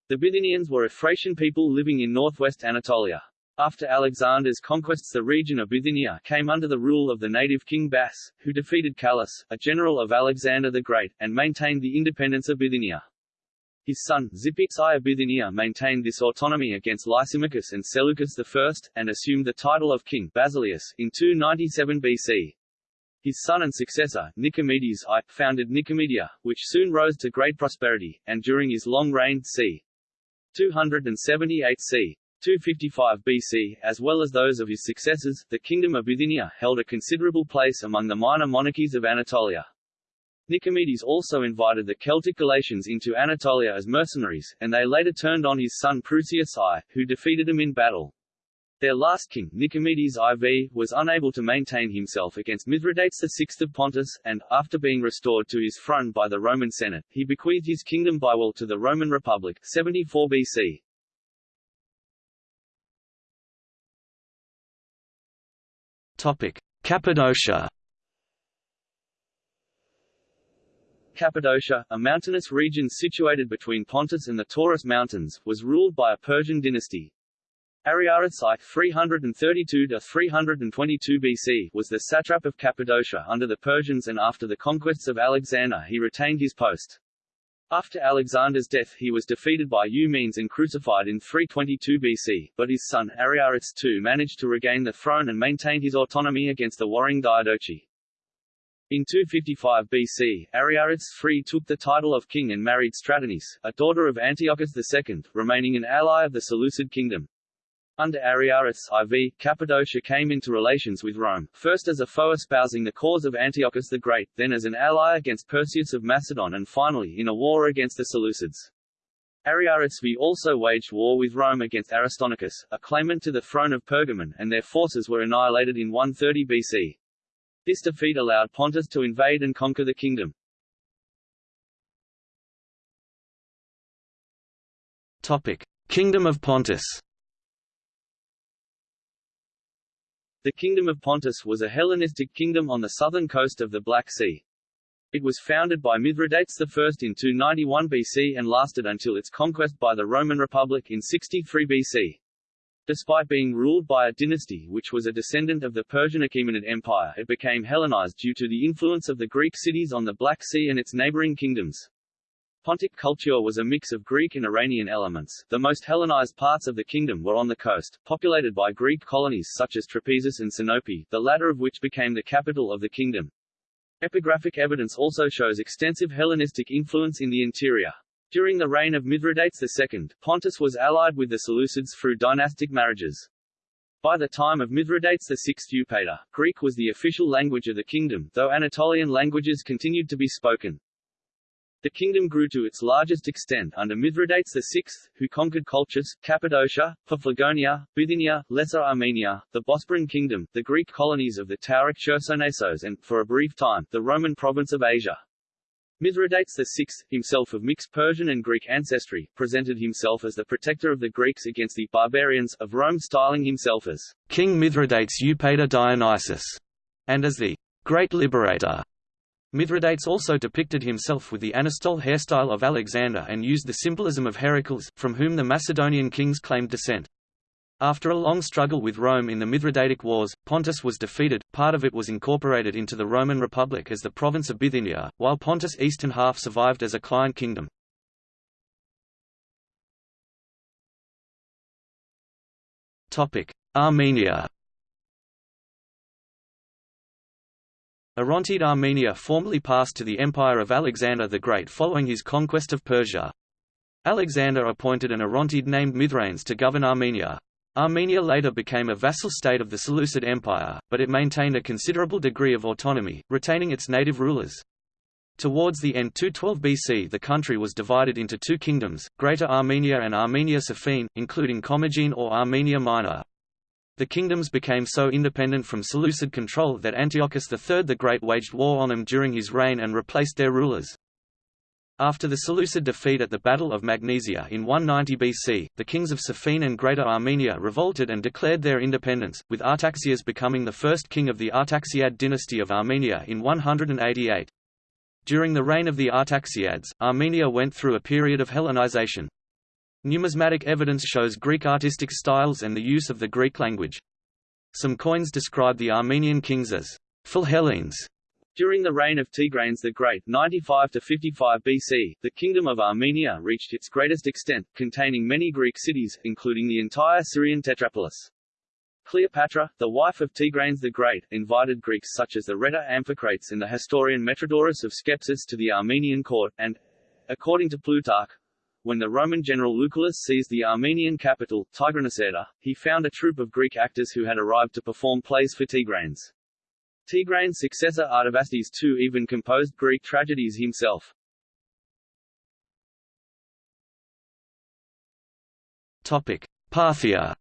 The Bithynians were a Thracian people living in northwest Anatolia. After Alexander's conquests the region of Bithynia came under the rule of the native king Bas, who defeated Callas, a general of Alexander the Great, and maintained the independence of Bithynia. His son, of Bithynia maintained this autonomy against Lysimachus and Seleucus I, and assumed the title of king Basileus, in 297 BC. His son and successor, Nicomedes I, founded Nicomedia, which soon rose to great prosperity, and during his long reign c. 278 c. 255 BC, as well as those of his successors, the Kingdom of Bithynia held a considerable place among the minor monarchies of Anatolia. Nicomedes also invited the Celtic Galatians into Anatolia as mercenaries, and they later turned on his son Prusias I, who defeated him in battle. Their last king, Nicomedes IV, was unable to maintain himself against Mithridates VI of Pontus, and, after being restored to his throne by the Roman Senate, he bequeathed his kingdom by will to the Roman Republic 74 BC. Cappadocia. Cappadocia, a mountainous region situated between Pontus and the Taurus Mountains, was ruled by a Persian dynasty, Ariarathes I 332–322 BC was the satrap of Cappadocia under the Persians and after the conquests of Alexander he retained his post. After Alexander's death he was defeated by Eumenes and crucified in 322 BC, but his son Ariarathes II managed to regain the throne and maintain his autonomy against the warring Diadochi. In 255 BC, Ariarathes III took the title of king and married Stratonice, a daughter of Antiochus II, remaining an ally of the Seleucid kingdom. Under Ariarathes IV, Cappadocia came into relations with Rome, first as a foe espousing the cause of Antiochus the Great, then as an ally against Perseus of Macedon and finally in a war against the Seleucids. Ariarathes V also waged war with Rome against Aristonicus, a claimant to the throne of Pergamon, and their forces were annihilated in 130 BC. This defeat allowed Pontus to invade and conquer the kingdom. Topic: Kingdom of Pontus The Kingdom of Pontus was a Hellenistic kingdom on the southern coast of the Black Sea. It was founded by Mithridates I in 291 BC and lasted until its conquest by the Roman Republic in 63 BC. Despite being ruled by a dynasty which was a descendant of the Persian Achaemenid Empire it became Hellenized due to the influence of the Greek cities on the Black Sea and its neighboring kingdoms. Pontic culture was a mix of Greek and Iranian elements. The most Hellenized parts of the kingdom were on the coast, populated by Greek colonies such as Trapezus and Sinope, the latter of which became the capital of the kingdom. Epigraphic evidence also shows extensive Hellenistic influence in the interior. During the reign of Mithridates II, Pontus was allied with the Seleucids through dynastic marriages. By the time of Mithridates VI Eupator, Greek was the official language of the kingdom, though Anatolian languages continued to be spoken. The kingdom grew to its largest extent under Mithridates VI, who conquered Colchis, Cappadocia, Paphlagonia, Bithynia, Lesser Armenia, the Bosporan kingdom, the Greek colonies of the Tauric Chersonesos and, for a brief time, the Roman province of Asia. Mithridates VI, himself of mixed Persian and Greek ancestry, presented himself as the protector of the Greeks against the barbarians of Rome styling himself as King Mithridates Eupator Dionysus, and as the Great Liberator. Mithridates also depicted himself with the anastole hairstyle of Alexander and used the symbolism of Heracles, from whom the Macedonian kings claimed descent. After a long struggle with Rome in the Mithridatic Wars, Pontus was defeated, part of it was incorporated into the Roman Republic as the province of Bithynia, while Pontus' eastern half survived as a client kingdom. Armenia Orontid Armenia formally passed to the empire of Alexander the Great following his conquest of Persia. Alexander appointed an Orontid named Mithranes to govern Armenia. Armenia later became a vassal state of the Seleucid Empire, but it maintained a considerable degree of autonomy, retaining its native rulers. Towards the end 212 BC the country was divided into two kingdoms, Greater Armenia and Armenia Sophene, including Commagene or Armenia Minor. The kingdoms became so independent from Seleucid control that Antiochus III the Great waged war on them during his reign and replaced their rulers. After the Seleucid defeat at the Battle of Magnesia in 190 BC, the kings of Sophene and Greater Armenia revolted and declared their independence, with Artaxias becoming the first king of the Artaxiad dynasty of Armenia in 188. During the reign of the Artaxiads, Armenia went through a period of Hellenization. Numismatic evidence shows Greek artistic styles and the use of the Greek language. Some coins describe the Armenian kings as Philhellenes. During the reign of Tigranes the Great 95 to 55 BC, the Kingdom of Armenia reached its greatest extent, containing many Greek cities, including the entire Syrian tetrapolis. Cleopatra, the wife of Tigranes the Great, invited Greeks such as the Rhetor Amphicrates and the historian Metrodorus of Skepsis to the Armenian court, and, according to Plutarch, when the Roman general Lucullus seized the Armenian capital, Tigranocerta, he found a troupe of Greek actors who had arrived to perform plays for Tigranes. Tigranes' successor Artavasdes II even composed Greek tragedies himself. Topic: Parthia.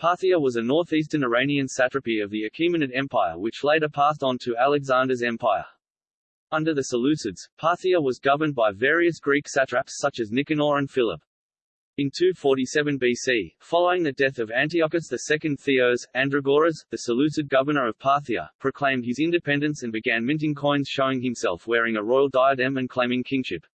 Parthia was a northeastern Iranian satrapy of the Achaemenid Empire which later passed on to Alexander's empire. Under the Seleucids, Parthia was governed by various Greek satraps such as Nicanor and Philip. In 247 BC, following the death of Antiochus II Theos, Andragoras, the Seleucid governor of Parthia, proclaimed his independence and began minting coins showing himself wearing a royal diadem and claiming kingship.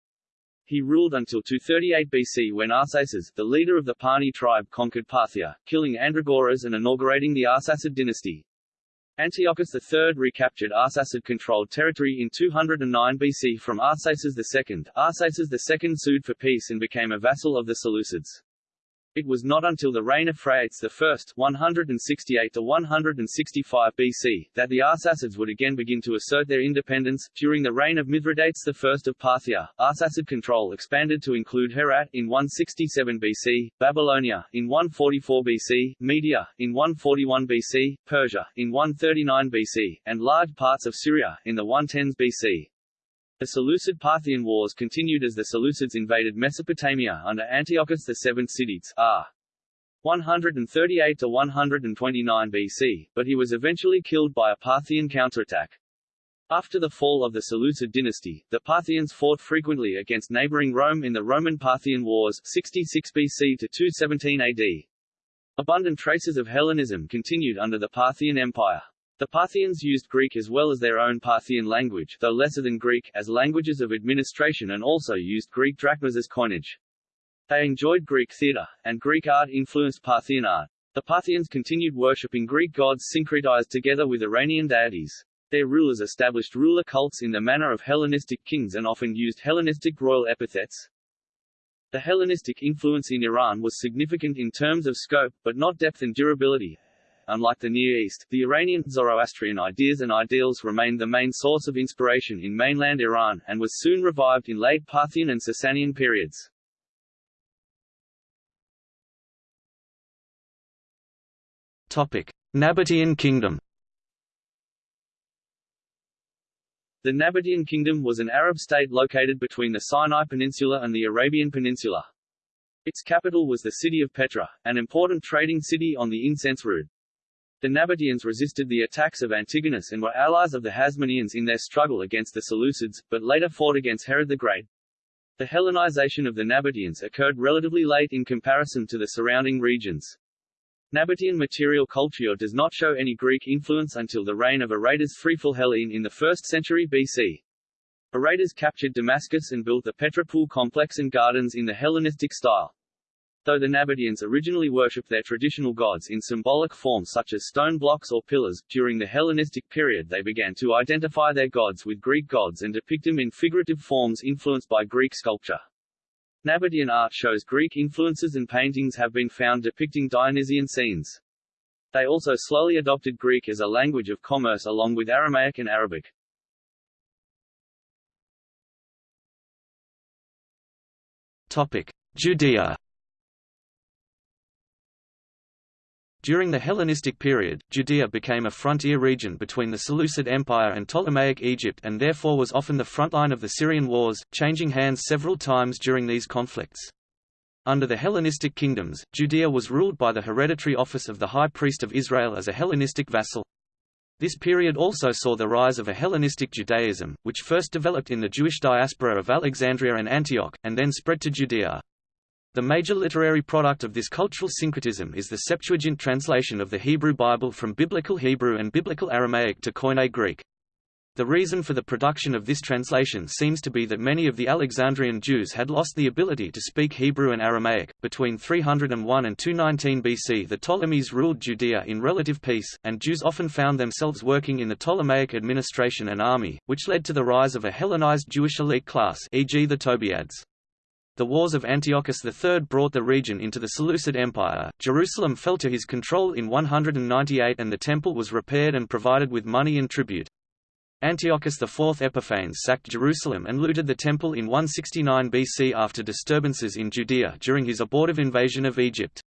He ruled until 238 BC when Arsaces, the leader of the Parni tribe conquered Parthia, killing Andragoras and inaugurating the Arsacid dynasty. Antiochus III recaptured Arsacid-controlled territory in 209 BC from Arsaces II. Arsaces II sued for peace and became a vassal of the Seleucids. It was not until the reign of Phraates I 168 165 BC, that the Arsacids would again begin to assert their independence. During the reign of Mithridates I of Parthia, Arsacid control expanded to include Herat in 167 BC, Babylonia in 144 BC, Media in 141 BC, Persia in 139 BC, and large parts of Syria in the 110s BC. The Seleucid-Parthian wars continued as the Seleucids invaded Mesopotamia under Antiochus VII Sidetes r. Ah, 138 to 129 BC, but he was eventually killed by a Parthian counterattack. After the fall of the Seleucid dynasty, the Parthians fought frequently against neighboring Rome in the Roman-Parthian Wars 66 BC to 217 AD. Abundant traces of Hellenism continued under the Parthian Empire. The Parthians used Greek as well as their own Parthian language though lesser than Greek as languages of administration and also used Greek drachmas as coinage. They enjoyed Greek theatre, and Greek art influenced Parthian art. The Parthians continued worshipping Greek gods syncretized together with Iranian deities. Their rulers established ruler cults in the manner of Hellenistic kings and often used Hellenistic royal epithets. The Hellenistic influence in Iran was significant in terms of scope, but not depth and durability, Unlike the Near East, the Iranian, Zoroastrian ideas and ideals remained the main source of inspiration in mainland Iran, and was soon revived in late Parthian and Sasanian periods. Topic. Nabatean Kingdom The Nabatean Kingdom was an Arab state located between the Sinai Peninsula and the Arabian Peninsula. Its capital was the city of Petra, an important trading city on the incense route. The Nabateans resisted the attacks of Antigonus and were allies of the Hasmoneans in their struggle against the Seleucids, but later fought against Herod the Great. The Hellenization of the Nabateans occurred relatively late in comparison to the surrounding regions. Nabatean material culture does not show any Greek influence until the reign of Aretas Hellene in the 1st century BC. Aretas captured Damascus and built the Petra Pool complex and gardens in the Hellenistic style. Though the Nabateans originally worshipped their traditional gods in symbolic forms such as stone blocks or pillars, during the Hellenistic period they began to identify their gods with Greek gods and depict them in figurative forms influenced by Greek sculpture. Nabatean art shows Greek influences and paintings have been found depicting Dionysian scenes. They also slowly adopted Greek as a language of commerce along with Aramaic and Arabic. Topic: Judea During the Hellenistic period, Judea became a frontier region between the Seleucid Empire and Ptolemaic Egypt and therefore was often the frontline of the Syrian wars, changing hands several times during these conflicts. Under the Hellenistic kingdoms, Judea was ruled by the hereditary office of the High Priest of Israel as a Hellenistic vassal. This period also saw the rise of a Hellenistic Judaism, which first developed in the Jewish diaspora of Alexandria and Antioch, and then spread to Judea. The major literary product of this cultural syncretism is the Septuagint translation of the Hebrew Bible from Biblical Hebrew and Biblical Aramaic to Koine Greek. The reason for the production of this translation seems to be that many of the Alexandrian Jews had lost the ability to speak Hebrew and Aramaic. Between 301 and 219 BC, the Ptolemies ruled Judea in relative peace, and Jews often found themselves working in the Ptolemaic administration and army, which led to the rise of a Hellenized Jewish elite class, e.g., the Tobiads. The wars of Antiochus III brought the region into the Seleucid Empire. Jerusalem fell to his control in 198 and the temple was repaired and provided with money and tribute. Antiochus IV Epiphanes sacked Jerusalem and looted the temple in 169 BC after disturbances in Judea during his abortive invasion of Egypt.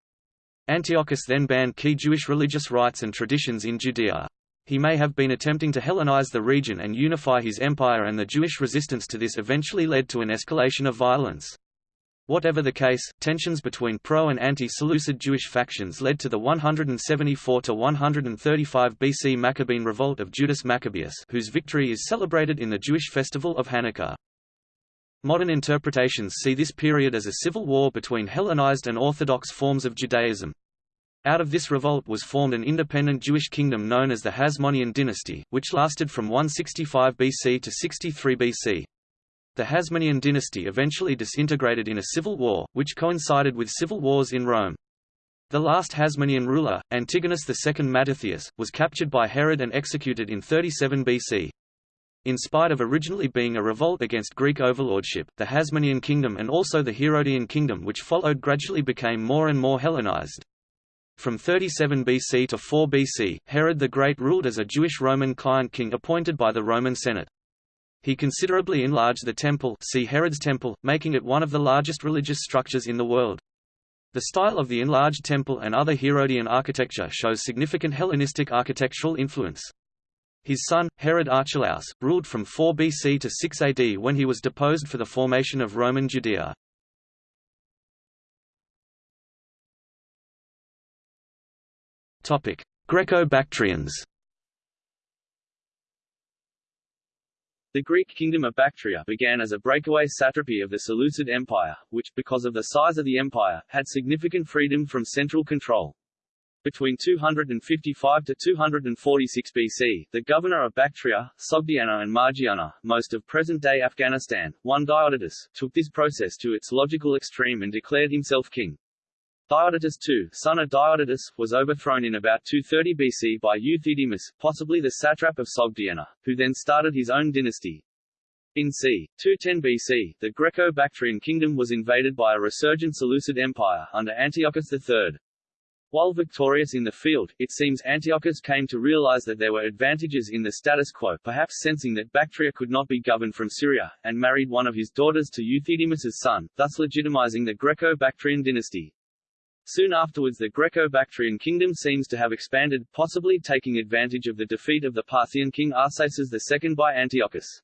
Antiochus then banned key Jewish religious rites and traditions in Judea. He may have been attempting to Hellenize the region and unify his empire and the Jewish resistance to this eventually led to an escalation of violence. Whatever the case, tensions between pro- and anti-Seleucid Jewish factions led to the 174–135 BC Maccabean revolt of Judas Maccabeus whose victory is celebrated in the Jewish festival of Hanukkah. Modern interpretations see this period as a civil war between Hellenized and Orthodox forms of Judaism. Out of this revolt was formed an independent Jewish kingdom known as the Hasmonean dynasty, which lasted from 165 BC to 63 BC. The Hasmonean dynasty eventually disintegrated in a civil war, which coincided with civil wars in Rome. The last Hasmonean ruler, Antigonus II Mattathias, was captured by Herod and executed in 37 BC. In spite of originally being a revolt against Greek overlordship, the Hasmonean kingdom and also the Herodian kingdom which followed gradually became more and more Hellenized. From 37 BC to 4 BC, Herod the Great ruled as a Jewish Roman client king appointed by the Roman Senate. He considerably enlarged the temple see Herod's temple, making it one of the largest religious structures in the world. The style of the enlarged temple and other Herodian architecture shows significant Hellenistic architectural influence. His son, Herod Archelaus, ruled from 4 BC to 6 AD when he was deposed for the formation of Roman Judea. Greco-Bactrians The Greek kingdom of Bactria began as a breakaway satrapy of the Seleucid Empire, which, because of the size of the empire, had significant freedom from central control. Between 255 to 246 BC, the governor of Bactria, Sogdiana and Margiana, most of present-day Afghanistan, one Diodotus, took this process to its logical extreme and declared himself king. Diodotus II, son of Diodotus, was overthrown in about 230 BC by Euthydemus, possibly the satrap of Sogdiana, who then started his own dynasty. In c. 210 BC, the Greco-Bactrian kingdom was invaded by a resurgent Seleucid empire under Antiochus III. While victorious in the field, it seems Antiochus came to realize that there were advantages in the status quo perhaps sensing that Bactria could not be governed from Syria, and married one of his daughters to Euthydemus's son, thus legitimizing the Greco-Bactrian dynasty. Soon afterwards the Greco-Bactrian kingdom seems to have expanded, possibly taking advantage of the defeat of the Parthian king Arsaces II by Antiochus.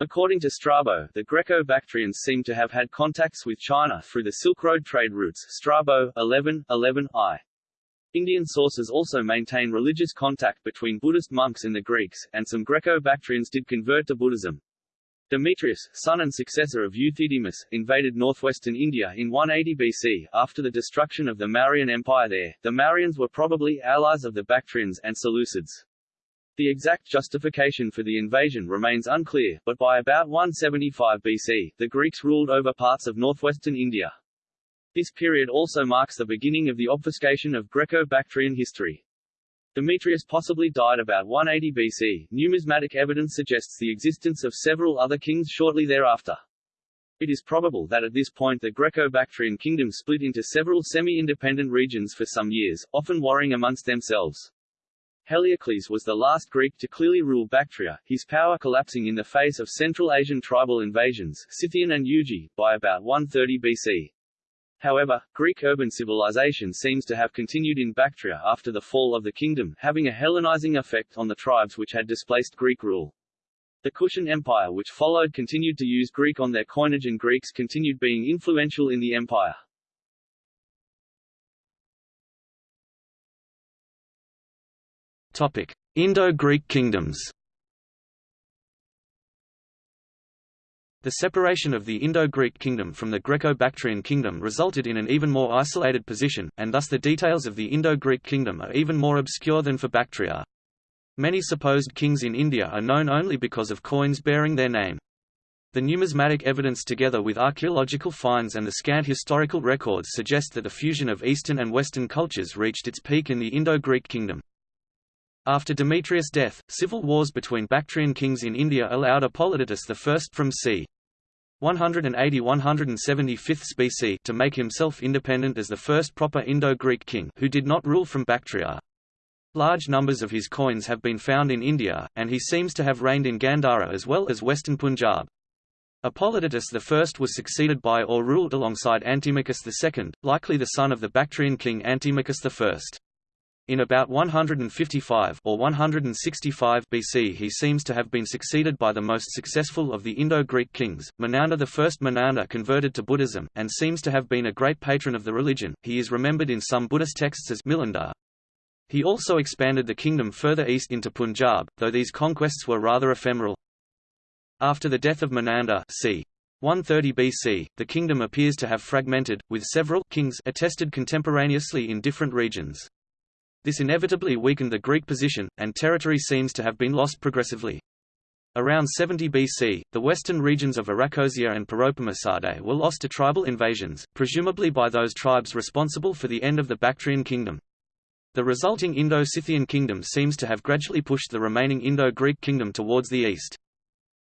According to Strabo, the Greco-Bactrians seem to have had contacts with China through the Silk Road trade routes Strabo, 11, 11, I. Indian sources also maintain religious contact between Buddhist monks and the Greeks, and some Greco-Bactrians did convert to Buddhism. Demetrius, son and successor of Euthydemus, invaded northwestern India in 180 BC. After the destruction of the Mauryan Empire there, the Mauryans were probably allies of the Bactrians and Seleucids. The exact justification for the invasion remains unclear, but by about 175 BC, the Greeks ruled over parts of northwestern India. This period also marks the beginning of the obfuscation of Greco-Bactrian history. Demetrius possibly died about 180 BC. Numismatic evidence suggests the existence of several other kings shortly thereafter. It is probable that at this point the Greco-Bactrian kingdom split into several semi-independent regions for some years, often warring amongst themselves. Heliocles was the last Greek to clearly rule Bactria, his power collapsing in the face of Central Asian tribal invasions Scythian and Yuezhi, by about 130 BC. However, Greek urban civilization seems to have continued in Bactria after the fall of the kingdom, having a Hellenizing effect on the tribes which had displaced Greek rule. The Kushan Empire which followed continued to use Greek on their coinage and Greeks continued being influential in the empire. Indo-Greek kingdoms The separation of the Indo-Greek kingdom from the Greco-Bactrian kingdom resulted in an even more isolated position, and thus the details of the Indo-Greek kingdom are even more obscure than for Bactria. Many supposed kings in India are known only because of coins bearing their name. The numismatic evidence together with archaeological finds and the scant historical records suggest that the fusion of Eastern and Western cultures reached its peak in the Indo-Greek kingdom. After Demetrius' death, civil wars between Bactrian kings in India allowed Apollodotus I from c. 180–175 BC to make himself independent as the first proper Indo-Greek king who did not rule from Bactria. Large numbers of his coins have been found in India, and he seems to have reigned in Gandhara as well as western Punjab. Apollodotus I was succeeded by or ruled alongside Antimachus II, likely the son of the Bactrian king Antimachus I. In about 155 or 165 BC he seems to have been succeeded by the most successful of the Indo-Greek kings, Menander I. Menander converted to Buddhism, and seems to have been a great patron of the religion, he is remembered in some Buddhist texts as Milinda. He also expanded the kingdom further east into Punjab, though these conquests were rather ephemeral. After the death of Menander c. 130 BC, the kingdom appears to have fragmented, with several kings attested contemporaneously in different regions. This inevitably weakened the Greek position, and territory seems to have been lost progressively. Around 70 BC, the western regions of Arachosia and Paropamisadae were lost to tribal invasions, presumably by those tribes responsible for the end of the Bactrian kingdom. The resulting Indo-Scythian kingdom seems to have gradually pushed the remaining Indo-Greek kingdom towards the east.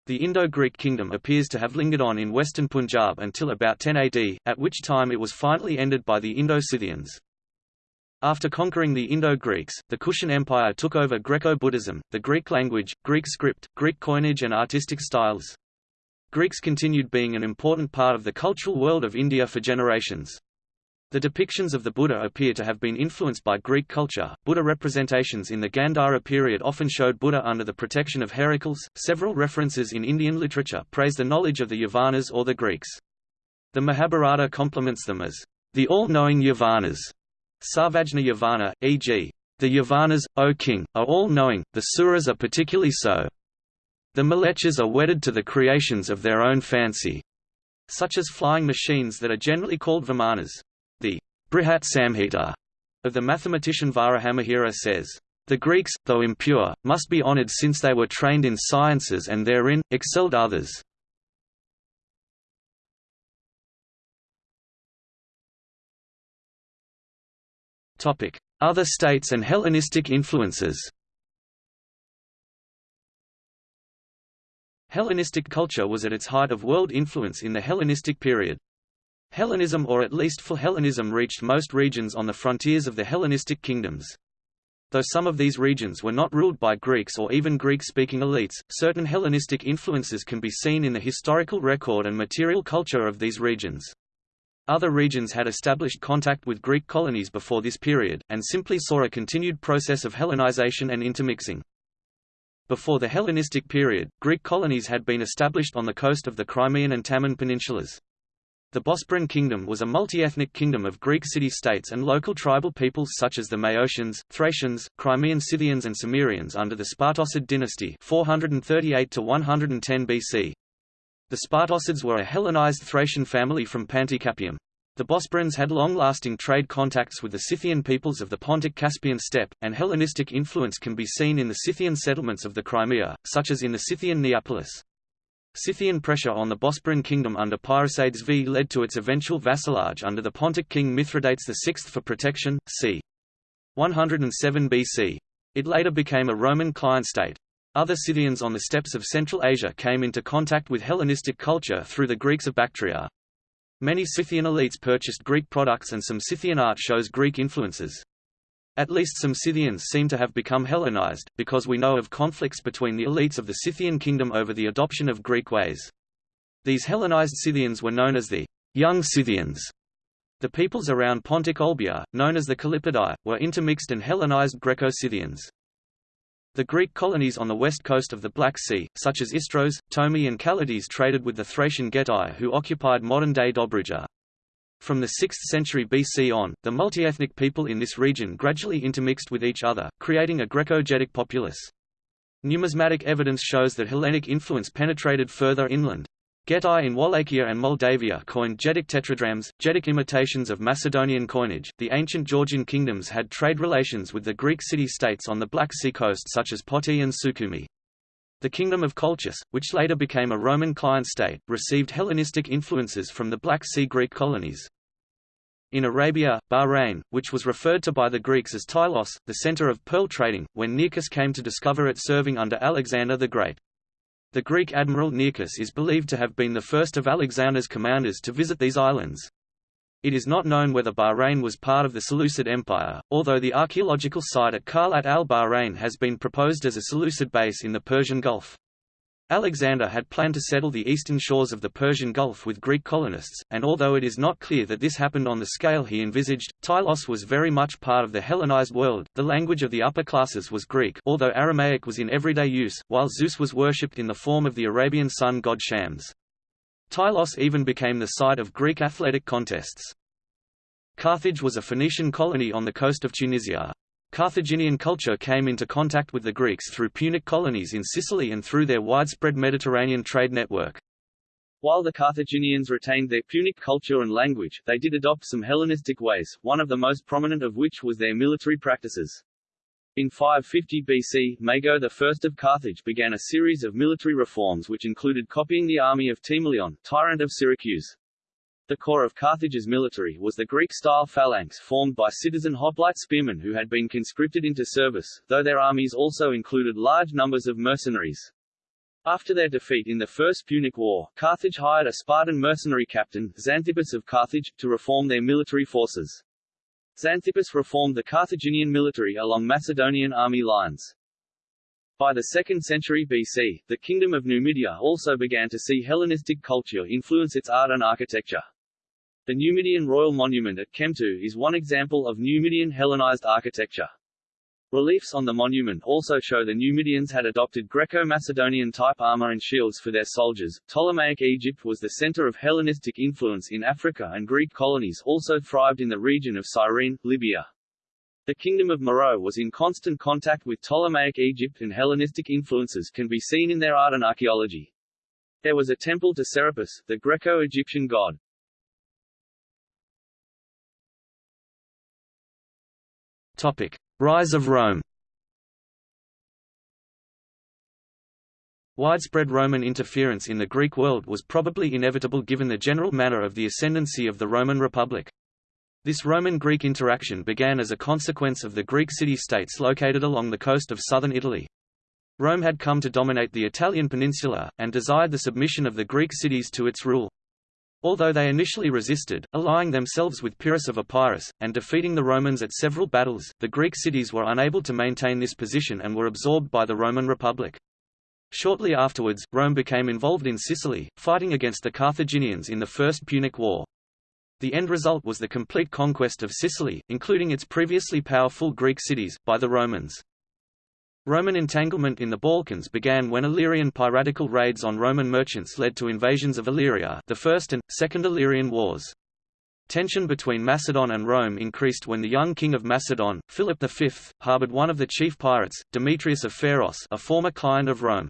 The Indo-Greek kingdom appears to have lingered on in western Punjab until about 10 AD, at which time it was finally ended by the Indo-Scythians. After conquering the Indo-Greeks, the Kushan Empire took over Greco-Buddhism, the Greek language, Greek script, Greek coinage and artistic styles. Greeks continued being an important part of the cultural world of India for generations. The depictions of the Buddha appear to have been influenced by Greek culture. Buddha representations in the Gandhara period often showed Buddha under the protection of Heracles. Several references in Indian literature praise the knowledge of the Yavanas or the Greeks. The Mahabharata compliments them as the all-knowing Yavanas Sarvajna Yavana, e.g. The Yavanas, O king, are all-knowing, the Suras are particularly so. The Mlecchas are wedded to the creations of their own fancy, such as flying machines that are generally called Vimanas. The Brihat Samhita of the mathematician Varahamihira says, The Greeks, though impure, must be honored since they were trained in sciences and therein, excelled others. Other states and Hellenistic influences Hellenistic culture was at its height of world influence in the Hellenistic period. Hellenism or at least Philhellenism reached most regions on the frontiers of the Hellenistic kingdoms. Though some of these regions were not ruled by Greeks or even Greek-speaking elites, certain Hellenistic influences can be seen in the historical record and material culture of these regions. Other regions had established contact with Greek colonies before this period, and simply saw a continued process of Hellenization and intermixing. Before the Hellenistic period, Greek colonies had been established on the coast of the Crimean and Taman peninsulas. The Bosporan kingdom was a multi-ethnic kingdom of Greek city-states and local tribal peoples such as the Maeotians, Thracians, Crimean Scythians and Cimmerians under the Spartocid dynasty 438 110 BC. The Spartocids were a Hellenized Thracian family from Panticapaeum. The Bosporans had long-lasting trade contacts with the Scythian peoples of the Pontic-Caspian steppe, and Hellenistic influence can be seen in the Scythian settlements of the Crimea, such as in the Scythian Neapolis. Scythian pressure on the Bosporan kingdom under Paerisades V led to its eventual vassalage under the Pontic king Mithridates VI for protection, c. 107 BC. It later became a Roman client state. Other Scythians on the steppes of Central Asia came into contact with Hellenistic culture through the Greeks of Bactria. Many Scythian elites purchased Greek products and some Scythian art shows Greek influences. At least some Scythians seem to have become Hellenized, because we know of conflicts between the elites of the Scythian kingdom over the adoption of Greek ways. These Hellenized Scythians were known as the young Scythians. The peoples around Pontic Olbia, known as the Kallippidai, were intermixed and Hellenized Greco-Scythians. The Greek colonies on the west coast of the Black Sea, such as Istros, Tomi and Callatis traded with the Thracian Getae who occupied modern-day Dobruja. From the 6th century BC on, the multi-ethnic people in this region gradually intermixed with each other, creating a Greco-Getic populace. Numismatic evidence shows that Hellenic influence penetrated further inland. Getae in Wallachia and Moldavia coined Getic tetradrachms, Getic imitations of Macedonian coinage. The ancient Georgian kingdoms had trade relations with the Greek city-states on the Black Sea coast such as Poti and Sukhumi. The Kingdom of Colchis, which later became a Roman client state, received Hellenistic influences from the Black Sea Greek colonies. In Arabia, Bahrain, which was referred to by the Greeks as Tylos, the center of pearl trading, when Nearchus came to discover it serving under Alexander the Great. The Greek admiral Nearchus is believed to have been the first of Alexander's commanders to visit these islands. It is not known whether Bahrain was part of the Seleucid Empire, although the archaeological site at Khalat al-Bahrain has been proposed as a Seleucid base in the Persian Gulf. Alexander had planned to settle the eastern shores of the Persian Gulf with Greek colonists, and although it is not clear that this happened on the scale he envisaged, Tylos was very much part of the Hellenized world. The language of the upper classes was Greek, although Aramaic was in everyday use, while Zeus was worshipped in the form of the Arabian sun god Shams. Tylos even became the site of Greek athletic contests. Carthage was a Phoenician colony on the coast of Tunisia. Carthaginian culture came into contact with the Greeks through Punic colonies in Sicily and through their widespread Mediterranean trade network. While the Carthaginians retained their Punic culture and language, they did adopt some Hellenistic ways, one of the most prominent of which was their military practices. In 550 BC, Mago I of Carthage began a series of military reforms which included copying the army of Timoleon, tyrant of Syracuse. The core of Carthage's military was the Greek-style phalanx formed by citizen hoplite spearmen who had been conscripted into service, though their armies also included large numbers of mercenaries. After their defeat in the First Punic War, Carthage hired a Spartan mercenary captain, Xanthippus of Carthage, to reform their military forces. Xanthippus reformed the Carthaginian military along Macedonian army lines. By the 2nd century BC, the Kingdom of Numidia also began to see Hellenistic culture influence its art and architecture. The Numidian Royal Monument at Chemtou is one example of Numidian Hellenized architecture. Reliefs on the monument also show the Numidians had adopted Greco-Macedonian type armor and shields for their soldiers. Ptolemaic Egypt was the center of Hellenistic influence in Africa and Greek colonies also thrived in the region of Cyrene, Libya. The Kingdom of Meroe was in constant contact with Ptolemaic Egypt and Hellenistic influences can be seen in their art and archaeology. There was a temple to Serapis, the Greco-Egyptian god. Rise of Rome Widespread Roman interference in the Greek world was probably inevitable given the general manner of the ascendancy of the Roman Republic. This Roman-Greek interaction began as a consequence of the Greek city-states located along the coast of southern Italy. Rome had come to dominate the Italian peninsula, and desired the submission of the Greek cities to its rule. Although they initially resisted, allying themselves with Pyrrhus of Epirus, and defeating the Romans at several battles, the Greek cities were unable to maintain this position and were absorbed by the Roman Republic. Shortly afterwards, Rome became involved in Sicily, fighting against the Carthaginians in the First Punic War. The end result was the complete conquest of Sicily, including its previously powerful Greek cities, by the Romans. Roman entanglement in the Balkans began when Illyrian piratical raids on Roman merchants led to invasions of Illyria the First and, Second Illyrian Wars. Tension between Macedon and Rome increased when the young king of Macedon, Philip V, harbored one of the chief pirates, Demetrius of Pharos a former client of Rome.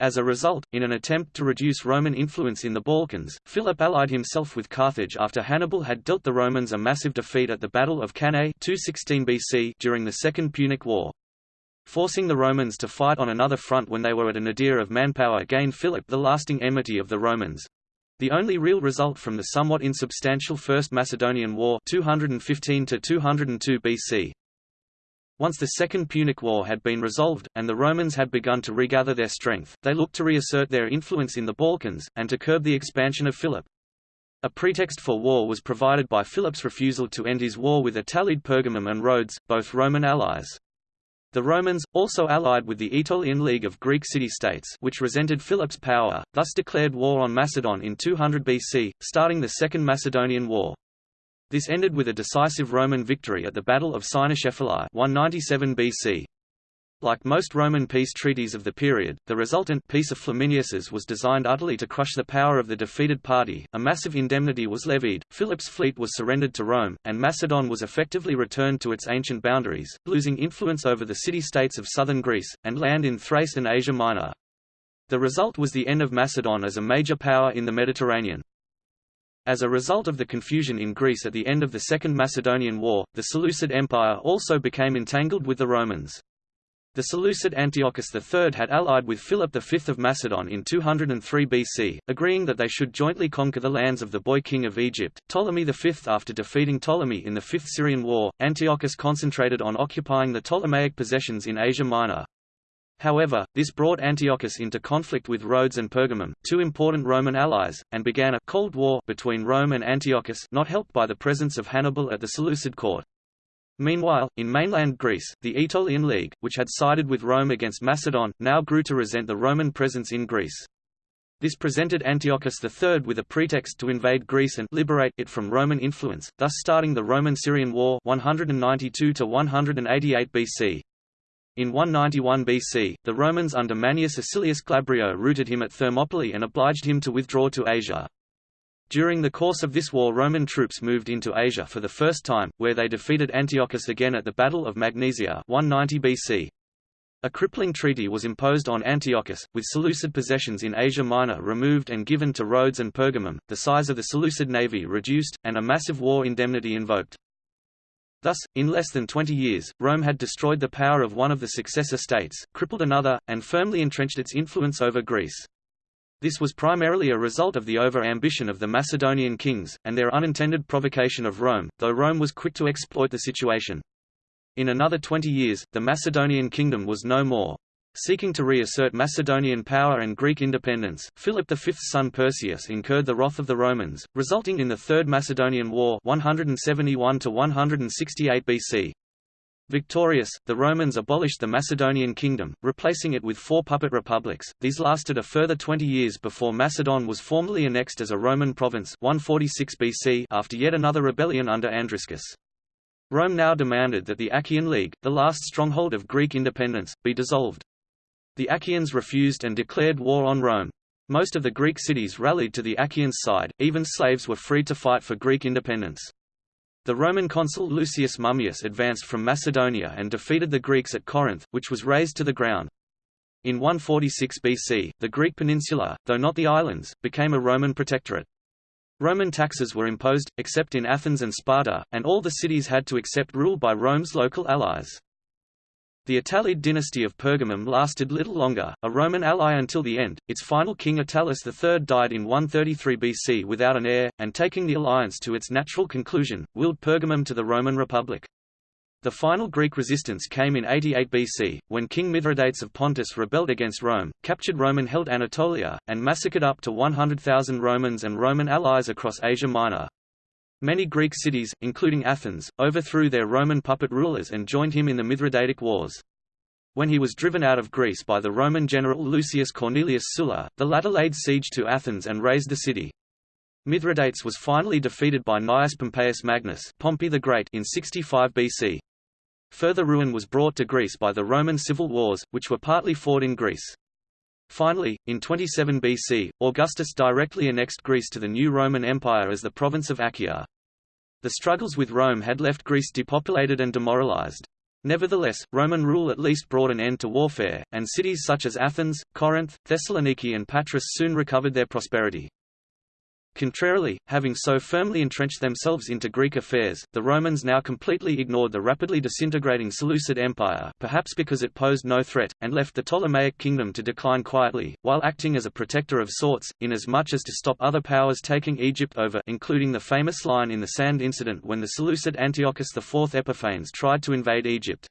As a result, in an attempt to reduce Roman influence in the Balkans, Philip allied himself with Carthage after Hannibal had dealt the Romans a massive defeat at the Battle of Cannae 216 BC during the Second Punic War. Forcing the Romans to fight on another front when they were at a nadir of manpower gained Philip the lasting enmity of the Romans. The only real result from the somewhat insubstantial First Macedonian War 215 202 BC. Once the Second Punic War had been resolved, and the Romans had begun to regather their strength, they looked to reassert their influence in the Balkans, and to curb the expansion of Philip. A pretext for war was provided by Philip's refusal to end his war with Attalid Pergamum and Rhodes, both Roman allies. The Romans, also allied with the Aetolian League of Greek city-states which resented Philip's power, thus declared war on Macedon in 200 BC, starting the Second Macedonian War. This ended with a decisive Roman victory at the Battle of Cynoscephalae 197 BC. Like most Roman peace treaties of the period, the resultant Peace of Flamininus's was designed utterly to crush the power of the defeated party. A massive indemnity was levied, Philip's fleet was surrendered to Rome, and Macedon was effectively returned to its ancient boundaries, losing influence over the city-states of southern Greece, and land in Thrace and Asia Minor. The result was the end of Macedon as a major power in the Mediterranean. As a result of the confusion in Greece at the end of the Second Macedonian War, the Seleucid Empire also became entangled with the Romans. The Seleucid Antiochus III had allied with Philip V of Macedon in 203 BC, agreeing that they should jointly conquer the lands of the boy king of Egypt, Ptolemy V. After defeating Ptolemy in the Fifth Syrian War, Antiochus concentrated on occupying the Ptolemaic possessions in Asia Minor. However, this brought Antiochus into conflict with Rhodes and Pergamum, two important Roman allies, and began a «Cold War» between Rome and Antiochus not helped by the presence of Hannibal at the Seleucid court. Meanwhile, in mainland Greece, the Aetolian League, which had sided with Rome against Macedon, now grew to resent the Roman presence in Greece. This presented Antiochus III with a pretext to invade Greece and liberate it from Roman influence, thus starting the Roman-Syrian War 192 188 BC. In 191 BC, the Romans under Manius Acilius Glabrio routed him at Thermopylae and obliged him to withdraw to Asia. During the course of this war Roman troops moved into Asia for the first time, where they defeated Antiochus again at the Battle of Magnesia 190 BC. A crippling treaty was imposed on Antiochus, with Seleucid possessions in Asia Minor removed and given to Rhodes and Pergamum, the size of the Seleucid navy reduced, and a massive war indemnity invoked. Thus, in less than 20 years, Rome had destroyed the power of one of the successor states, crippled another, and firmly entrenched its influence over Greece. This was primarily a result of the over-ambition of the Macedonian kings, and their unintended provocation of Rome, though Rome was quick to exploit the situation. In another 20 years, the Macedonian kingdom was no more. Seeking to reassert Macedonian power and Greek independence, Philip V's son Perseus incurred the wrath of the Romans, resulting in the Third Macedonian War 171 168 BC. Victorious, the Romans abolished the Macedonian kingdom, replacing it with four puppet republics. These lasted a further 20 years before Macedon was formally annexed as a Roman province 146 BC after yet another rebellion under Andriscus. Rome now demanded that the Achaean League, the last stronghold of Greek independence, be dissolved. The Achaeans refused and declared war on Rome. Most of the Greek cities rallied to the Achaeans' side, even slaves were free to fight for Greek independence. The Roman consul Lucius Mummius advanced from Macedonia and defeated the Greeks at Corinth, which was razed to the ground. In 146 BC, the Greek peninsula, though not the islands, became a Roman protectorate. Roman taxes were imposed, except in Athens and Sparta, and all the cities had to accept rule by Rome's local allies. The Attalid dynasty of Pergamum lasted little longer, a Roman ally until the end. Its final king Attalus III died in 133 BC without an heir, and taking the alliance to its natural conclusion, willed Pergamum to the Roman Republic. The final Greek resistance came in 88 BC, when King Mithridates of Pontus rebelled against Rome, captured Roman-held Anatolia, and massacred up to 100,000 Romans and Roman allies across Asia Minor. Many Greek cities, including Athens, overthrew their Roman puppet rulers and joined him in the Mithridatic Wars. When he was driven out of Greece by the Roman general Lucius Cornelius Sulla, the latter laid siege to Athens and razed the city. Mithridates was finally defeated by Gnaeus Pompeius Magnus Pompey the Great in 65 BC. Further ruin was brought to Greece by the Roman civil wars, which were partly fought in Greece. Finally, in 27 BC, Augustus directly annexed Greece to the new Roman Empire as the province of Achaea. The struggles with Rome had left Greece depopulated and demoralized. Nevertheless, Roman rule at least brought an end to warfare, and cities such as Athens, Corinth, Thessaloniki and Patras soon recovered their prosperity. Contrarily, having so firmly entrenched themselves into Greek affairs, the Romans now completely ignored the rapidly disintegrating Seleucid Empire perhaps because it posed no threat, and left the Ptolemaic kingdom to decline quietly, while acting as a protector of sorts, inasmuch as to stop other powers taking Egypt over including the famous line in the Sand incident when the Seleucid Antiochus IV Epiphanes tried to invade Egypt.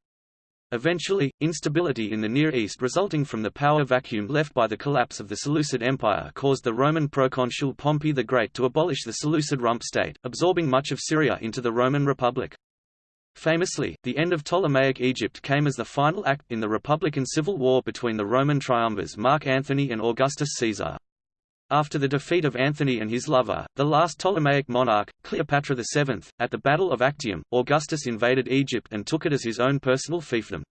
Eventually, instability in the Near East resulting from the power vacuum left by the collapse of the Seleucid Empire caused the Roman proconsul Pompey the Great to abolish the Seleucid rump state, absorbing much of Syria into the Roman Republic. Famously, the end of Ptolemaic Egypt came as the final act in the Republican civil war between the Roman triumvirs Mark Antony and Augustus Caesar. After the defeat of Anthony and his lover, the last Ptolemaic monarch, Cleopatra VII, at the Battle of Actium, Augustus invaded Egypt and took it as his own personal fiefdom.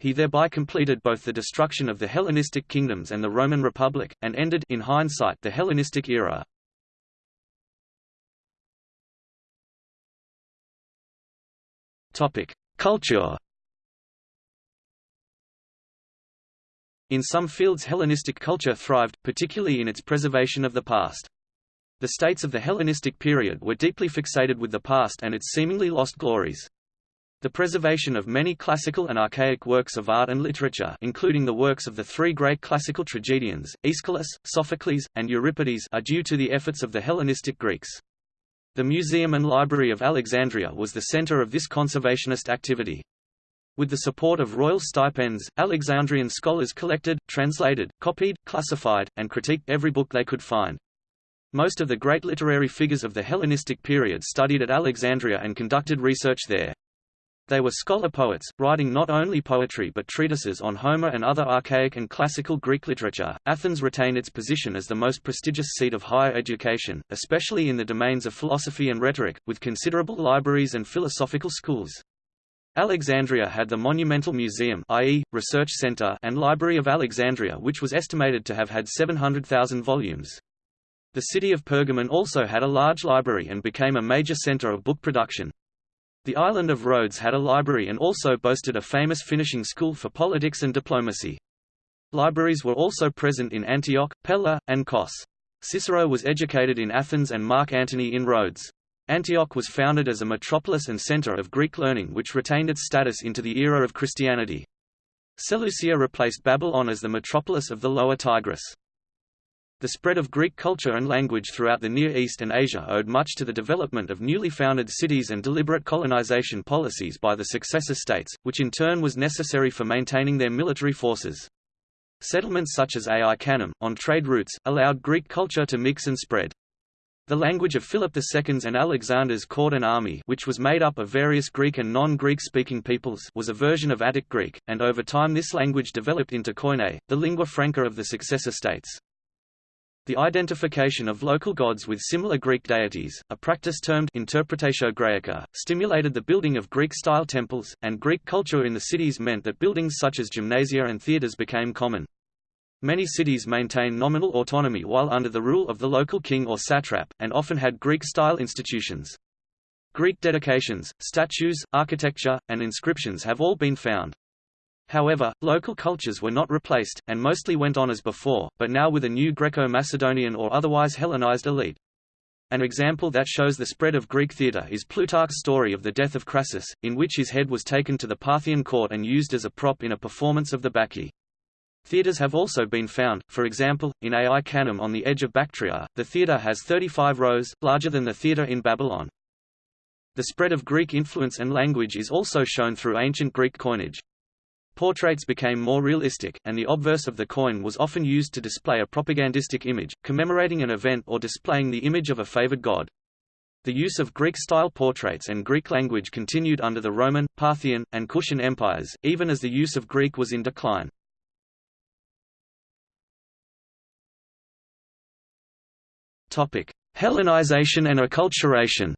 He thereby completed both the destruction of the Hellenistic kingdoms and the Roman Republic, and ended in hindsight the Hellenistic era. Culture In some fields Hellenistic culture thrived, particularly in its preservation of the past. The states of the Hellenistic period were deeply fixated with the past and its seemingly lost glories. The preservation of many classical and archaic works of art and literature including the works of the three great classical tragedians, Aeschylus, Sophocles, and Euripides are due to the efforts of the Hellenistic Greeks. The Museum and Library of Alexandria was the center of this conservationist activity. With the support of royal stipends, Alexandrian scholars collected, translated, copied, classified, and critiqued every book they could find. Most of the great literary figures of the Hellenistic period studied at Alexandria and conducted research there. They were scholar poets, writing not only poetry but treatises on Homer and other archaic and classical Greek literature. Athens retained its position as the most prestigious seat of higher education, especially in the domains of philosophy and rhetoric, with considerable libraries and philosophical schools. Alexandria had the Monumental Museum i.e., Research Center and Library of Alexandria which was estimated to have had 700,000 volumes. The city of Pergamon also had a large library and became a major center of book production. The island of Rhodes had a library and also boasted a famous finishing school for politics and diplomacy. Libraries were also present in Antioch, Pella, and Kos. Cicero was educated in Athens and Mark Antony in Rhodes. Antioch was founded as a metropolis and center of Greek learning which retained its status into the era of Christianity. Seleucia replaced Babylon as the metropolis of the Lower Tigris. The spread of Greek culture and language throughout the Near East and Asia owed much to the development of newly founded cities and deliberate colonization policies by the successor states, which in turn was necessary for maintaining their military forces. Settlements such as Ai Khanum, on trade routes, allowed Greek culture to mix and spread. The language of Philip II's and Alexander's court and army which was made up of various Greek and non-Greek speaking peoples was a version of Attic Greek, and over time this language developed into Koine, the lingua franca of the successor states. The identification of local gods with similar Greek deities, a practice termed interpretatio Graeca, stimulated the building of Greek-style temples, and Greek culture in the cities meant that buildings such as gymnasia and theatres became common. Many cities maintained nominal autonomy while under the rule of the local king or satrap, and often had Greek-style institutions. Greek dedications, statues, architecture, and inscriptions have all been found. However, local cultures were not replaced, and mostly went on as before, but now with a new Greco-Macedonian or otherwise Hellenized elite. An example that shows the spread of Greek theatre is Plutarch's story of the death of Crassus, in which his head was taken to the Parthian court and used as a prop in a performance of the Bacchae. Theatres have also been found, for example, in Ai Khanum on the edge of Bactria, the theatre has 35 rows, larger than the theatre in Babylon. The spread of Greek influence and language is also shown through ancient Greek coinage. Portraits became more realistic, and the obverse of the coin was often used to display a propagandistic image, commemorating an event or displaying the image of a favored god. The use of Greek-style portraits and Greek language continued under the Roman, Parthian, and Kushan empires, even as the use of Greek was in decline. Hellenization and acculturation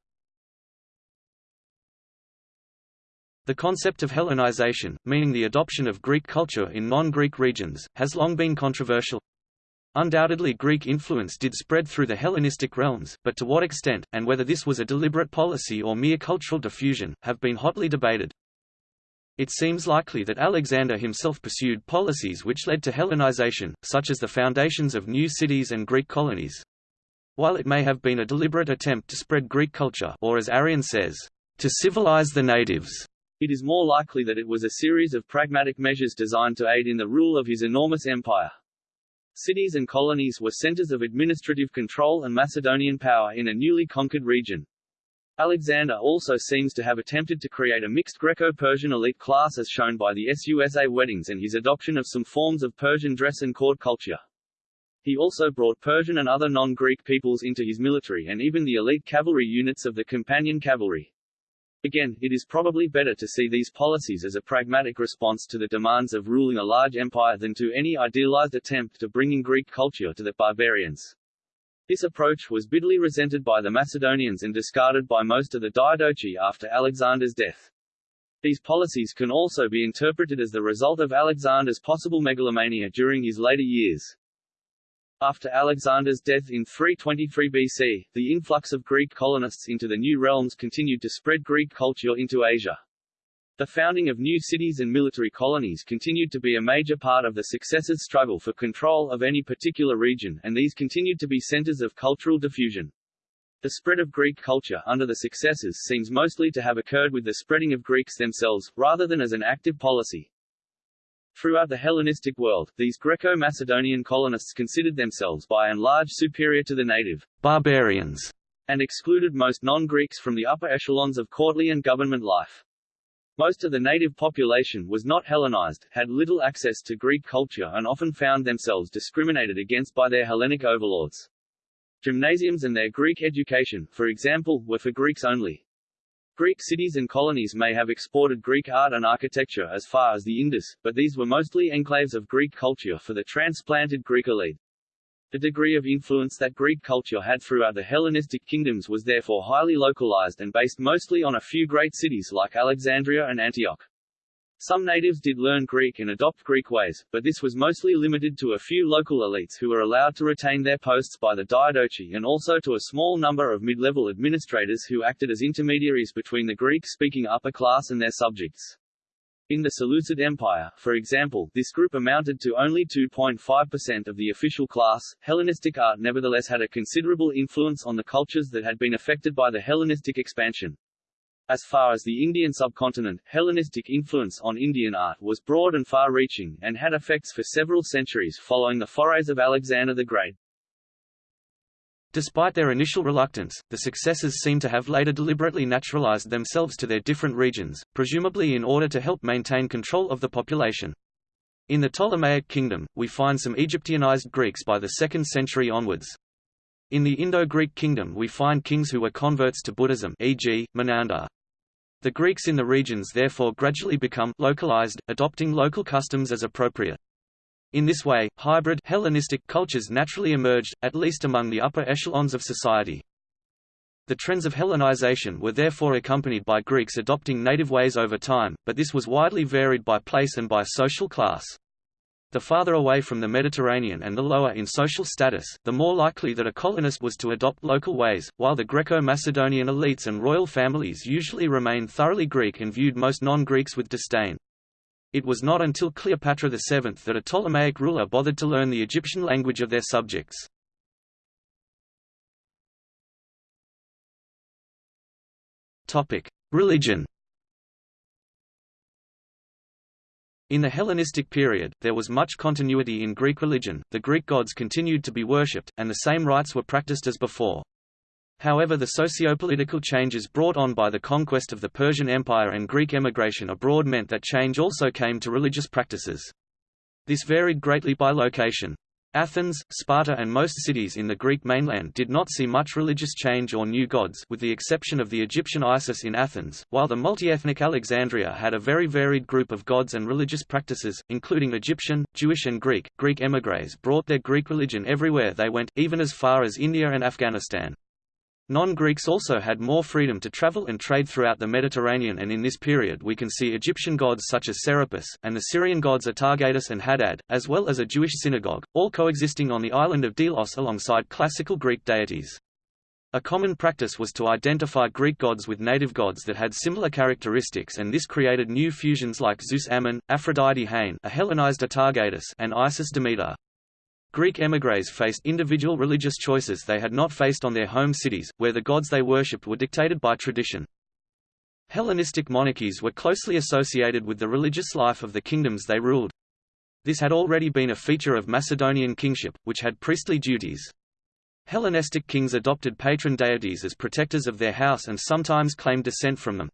The concept of Hellenization, meaning the adoption of Greek culture in non-Greek regions, has long been controversial. Undoubtedly Greek influence did spread through the Hellenistic realms, but to what extent, and whether this was a deliberate policy or mere cultural diffusion, have been hotly debated. It seems likely that Alexander himself pursued policies which led to Hellenization, such as the foundations of new cities and Greek colonies. While it may have been a deliberate attempt to spread Greek culture or as Arrian says, to civilize the natives, it is more likely that it was a series of pragmatic measures designed to aid in the rule of his enormous empire. Cities and colonies were centers of administrative control and Macedonian power in a newly conquered region. Alexander also seems to have attempted to create a mixed Greco-Persian elite class as shown by the Susa weddings and his adoption of some forms of Persian dress and court culture. He also brought Persian and other non-Greek peoples into his military and even the elite cavalry units of the companion cavalry. Again, it is probably better to see these policies as a pragmatic response to the demands of ruling a large empire than to any idealized attempt to bringing Greek culture to the barbarians. This approach was bitterly resented by the Macedonians and discarded by most of the Diadochi after Alexander's death. These policies can also be interpreted as the result of Alexander's possible megalomania during his later years. After Alexander's death in 323 BC, the influx of Greek colonists into the new realms continued to spread Greek culture into Asia. The founding of new cities and military colonies continued to be a major part of the successors' struggle for control of any particular region and these continued to be centers of cultural diffusion. The spread of Greek culture under the successors seems mostly to have occurred with the spreading of Greeks themselves, rather than as an active policy. Throughout the Hellenistic world, these Greco-Macedonian colonists considered themselves by and large superior to the native barbarians and excluded most non-Greeks from the upper echelons of courtly and government life. Most of the native population was not Hellenized, had little access to Greek culture and often found themselves discriminated against by their Hellenic overlords. Gymnasiums and their Greek education, for example, were for Greeks only. Greek cities and colonies may have exported Greek art and architecture as far as the Indus, but these were mostly enclaves of Greek culture for the transplanted Greek elite. The degree of influence that Greek culture had throughout the Hellenistic kingdoms was therefore highly localized and based mostly on a few great cities like Alexandria and Antioch. Some natives did learn Greek and adopt Greek ways, but this was mostly limited to a few local elites who were allowed to retain their posts by the Diadochi and also to a small number of mid-level administrators who acted as intermediaries between the Greek-speaking upper class and their subjects. In the Seleucid Empire, for example, this group amounted to only 2.5% of the official class. Hellenistic art nevertheless had a considerable influence on the cultures that had been affected by the Hellenistic expansion. As far as the Indian subcontinent, Hellenistic influence on Indian art was broad and far-reaching, and had effects for several centuries following the forays of Alexander the Great. Despite their initial reluctance, the successors seem to have later deliberately naturalized themselves to their different regions, presumably in order to help maintain control of the population. In the Ptolemaic kingdom, we find some Egyptianized Greeks by the 2nd century onwards. In the Indo-Greek kingdom we find kings who were converts to Buddhism e.g., Menander. The Greeks in the regions therefore gradually become localized, adopting local customs as appropriate. In this way, hybrid Hellenistic cultures naturally emerged, at least among the upper echelons of society. The trends of Hellenization were therefore accompanied by Greeks adopting native ways over time, but this was widely varied by place and by social class. The farther away from the Mediterranean and the lower in social status, the more likely that a colonist was to adopt local ways, while the Greco-Macedonian elites and royal families usually remained thoroughly Greek and viewed most non-Greeks with disdain. It was not until Cleopatra VII that a Ptolemaic ruler bothered to learn the Egyptian language of their subjects. Religion In the Hellenistic period, there was much continuity in Greek religion, the Greek gods continued to be worshipped, and the same rites were practiced as before. However the socio-political changes brought on by the conquest of the Persian Empire and Greek emigration abroad meant that change also came to religious practices. This varied greatly by location. Athens, Sparta and most cities in the Greek mainland did not see much religious change or new gods with the exception of the Egyptian Isis in Athens, while the multi-ethnic Alexandria had a very varied group of gods and religious practices, including Egyptian, Jewish and Greek. Greek émigrés brought their Greek religion everywhere they went, even as far as India and Afghanistan. Non-Greeks also had more freedom to travel and trade throughout the Mediterranean and in this period we can see Egyptian gods such as Serapis, and the Syrian gods Atargatis and Hadad, as well as a Jewish synagogue, all coexisting on the island of Delos alongside classical Greek deities. A common practice was to identify Greek gods with native gods that had similar characteristics and this created new fusions like Zeus Ammon, Aphrodite Hagne a Hellenized Atargatis and Isis Demeter. Greek émigrés faced individual religious choices they had not faced on their home cities, where the gods they worshipped were dictated by tradition. Hellenistic monarchies were closely associated with the religious life of the kingdoms they ruled. This had already been a feature of Macedonian kingship, which had priestly duties. Hellenistic kings adopted patron deities as protectors of their house and sometimes claimed descent from them.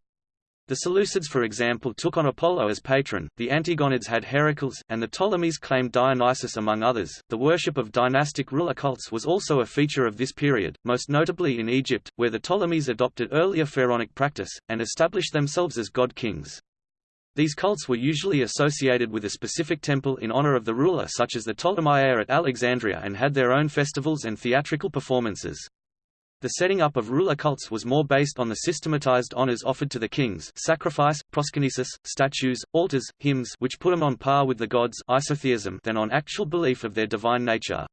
The Seleucids for example took on Apollo as patron, the Antigonids had Heracles, and the Ptolemies claimed Dionysus among others. The worship of dynastic ruler cults was also a feature of this period, most notably in Egypt, where the Ptolemies adopted earlier pharaonic practice, and established themselves as god-kings. These cults were usually associated with a specific temple in honor of the ruler such as the Ptolemaieia at Alexandria and had their own festivals and theatrical performances. The setting up of ruler cults was more based on the systematized honors offered to the kings sacrifice, proskynesis, statues, altars, hymns which put them on par with the gods isotheism than on actual belief of their divine nature.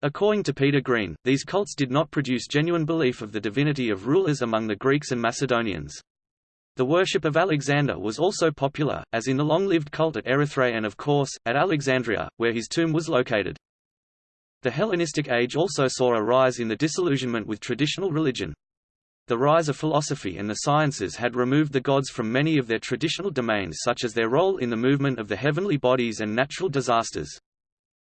According to Peter Green, these cults did not produce genuine belief of the divinity of rulers among the Greeks and Macedonians. The worship of Alexander was also popular, as in the long-lived cult at Erythrae and of course, at Alexandria, where his tomb was located. The Hellenistic age also saw a rise in the disillusionment with traditional religion. The rise of philosophy and the sciences had removed the gods from many of their traditional domains such as their role in the movement of the heavenly bodies and natural disasters.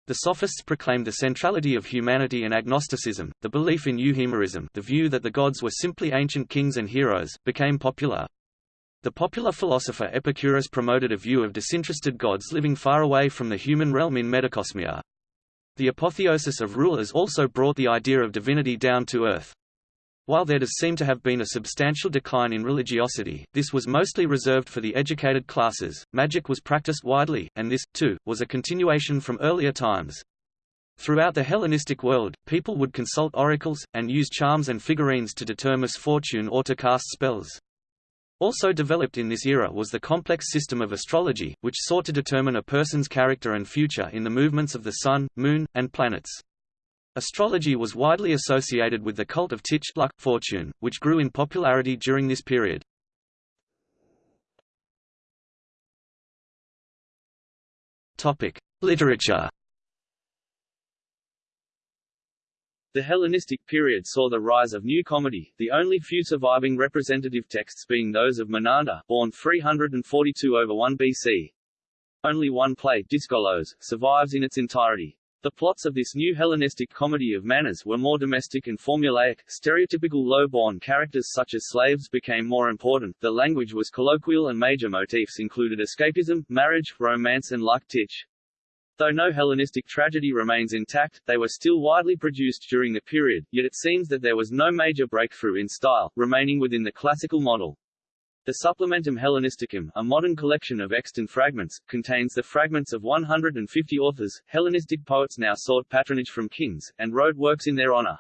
The Sophists proclaimed the centrality of humanity and agnosticism, the belief in euhemerism the view that the gods were simply ancient kings and heroes, became popular. The popular philosopher Epicurus promoted a view of disinterested gods living far away from the human realm in metacosmia. The apotheosis of rulers also brought the idea of divinity down to earth. While there does seem to have been a substantial decline in religiosity, this was mostly reserved for the educated classes. Magic was practiced widely, and this, too, was a continuation from earlier times. Throughout the Hellenistic world, people would consult oracles, and use charms and figurines to determine fortune or to cast spells. Also developed in this era was the complex system of astrology, which sought to determine a person's character and future in the movements of the sun, moon, and planets. Astrology was widely associated with the cult of Tyche luck, fortune, which grew in popularity during this period. Literature The Hellenistic period saw the rise of new comedy, the only few surviving representative texts being those of Menander, born 342 over 1 BC. Only one play, Dyskolos, survives in its entirety. The plots of this new Hellenistic comedy of manners were more domestic and formulaic, stereotypical low-born characters such as slaves became more important, the language was colloquial and major motifs included escapism, marriage, romance and like Tyche. Though no Hellenistic tragedy remains intact, they were still widely produced during the period, yet it seems that there was no major breakthrough in style, remaining within the classical model. The Supplementum Hellenisticum, a modern collection of extant fragments, contains the fragments of 150 authors. Hellenistic poets now sought patronage from kings, and wrote works in their honor.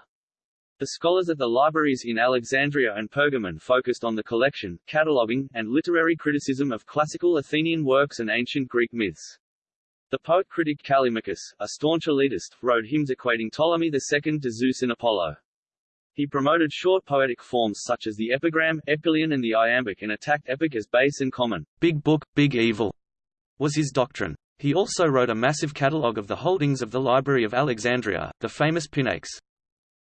The scholars at the libraries in Alexandria and Pergamon focused on the collection, cataloguing, and literary criticism of classical Athenian works and ancient Greek myths. The poet-critic Callimachus, a staunch elitist, wrote hymns equating Ptolemy II to Zeus and Apollo. He promoted short poetic forms such as the epigram, epyllion and the iambic and attacked epic as base and common. Big book, big evil, was his doctrine. He also wrote a massive catalogue of the holdings of the Library of Alexandria, the famous Pinax.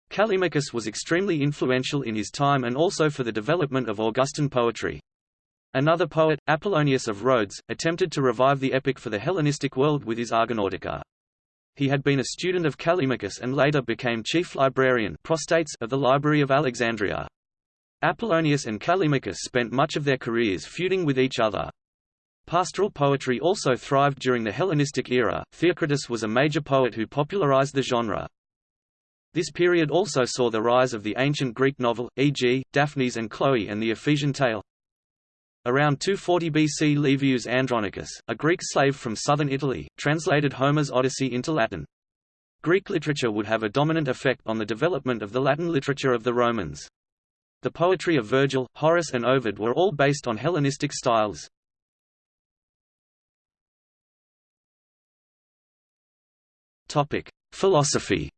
Callimachus was extremely influential in his time and also for the development of Augustan poetry. Another poet, Apollonius of Rhodes, attempted to revive the epic for the Hellenistic world with his Argonautica. He had been a student of Callimachus and later became chief librarian prostates of the Library of Alexandria. Apollonius and Callimachus spent much of their careers feuding with each other. Pastoral poetry also thrived during the Hellenistic era. Theocritus was a major poet who popularized the genre. This period also saw the rise of the ancient Greek novel, e.g., Daphnis and Chloe and the Ephesian tale, Around 240 BC Livius Andronicus, a Greek slave from southern Italy, translated Homer's Odyssey into Latin. Greek literature would have a dominant effect on the development of the Latin literature of the Romans. The poetry of Virgil, Horace and Ovid were all based on Hellenistic styles. Philosophy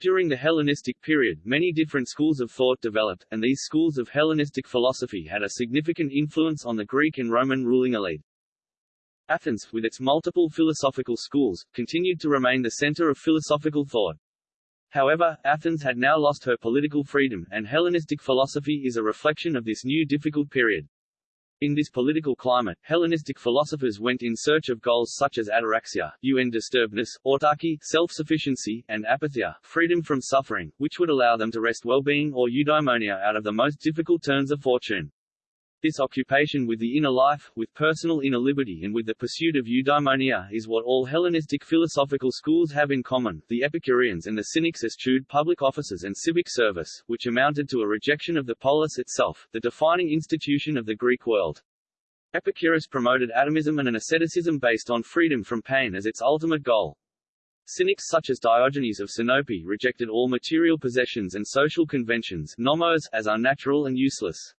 During the Hellenistic period, many different schools of thought developed, and these schools of Hellenistic philosophy had a significant influence on the Greek and Roman ruling elite. Athens, with its multiple philosophical schools, continued to remain the center of philosophical thought. However, Athens had now lost her political freedom, and Hellenistic philosophy is a reflection of this new difficult period. In this political climate, Hellenistic philosophers went in search of goals such as ataraxia, undisturbedness, autarky, self-sufficiency, and apatheia, freedom from suffering, which would allow them to wrest well-being or eudaimonia out of the most difficult turns of fortune. This occupation with the inner life, with personal inner liberty and with the pursuit of eudaimonia is what all Hellenistic philosophical schools have in common. The Epicureans and the Cynics eschewed public offices and civic service, which amounted to a rejection of the polis itself, the defining institution of the Greek world. Epicurus promoted atomism and an asceticism based on freedom from pain as its ultimate goal. Cynics such as Diogenes of Sinope rejected all material possessions and social conventions nomos, as unnatural and useless.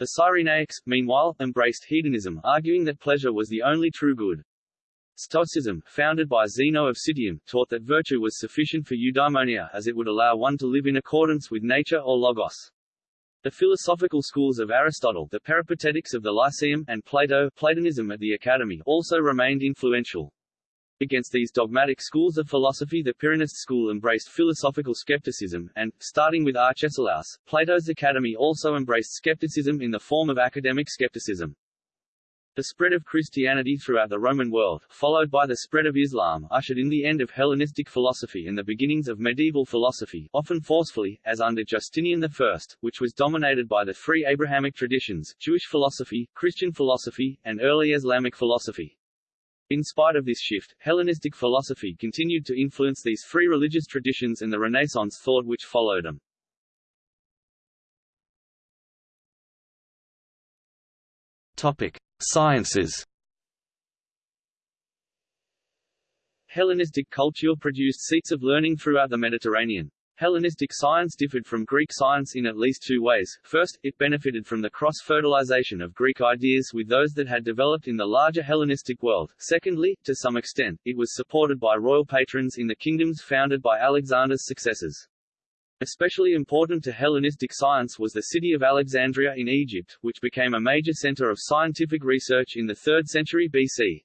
The Cyrenaics, meanwhile, embraced hedonism, arguing that pleasure was the only true good. Stoicism, founded by Zeno of Citium, taught that virtue was sufficient for eudaimonia as it would allow one to live in accordance with nature or logos. The philosophical schools of Aristotle, the Peripatetics of the Lyceum, and Plato, Platonism at the Academy, also remained influential. Against these dogmatic schools of philosophy the Pyrrhonist school embraced philosophical skepticism, and, starting with Arcesilaus, Plato's Academy also embraced skepticism in the form of academic skepticism. The spread of Christianity throughout the Roman world, followed by the spread of Islam, ushered in the end of Hellenistic philosophy and the beginnings of medieval philosophy, often forcefully, as under Justinian I, which was dominated by the three Abrahamic traditions, Jewish philosophy, Christian philosophy, and early Islamic philosophy. In spite of this shift, Hellenistic philosophy continued to influence these three religious traditions and the Renaissance thought which followed them. Topic: Sciences. Hellenistic culture produced seats of learning throughout the Mediterranean. Hellenistic science differed from Greek science in at least two ways. First, it benefited from the cross-fertilization of Greek ideas with those that had developed in the larger Hellenistic world. Secondly, to some extent, it was supported by royal patrons in the kingdoms founded by Alexander's successors. Especially important to Hellenistic science was the city of Alexandria in Egypt, which became a major center of scientific research in the 3rd century BC.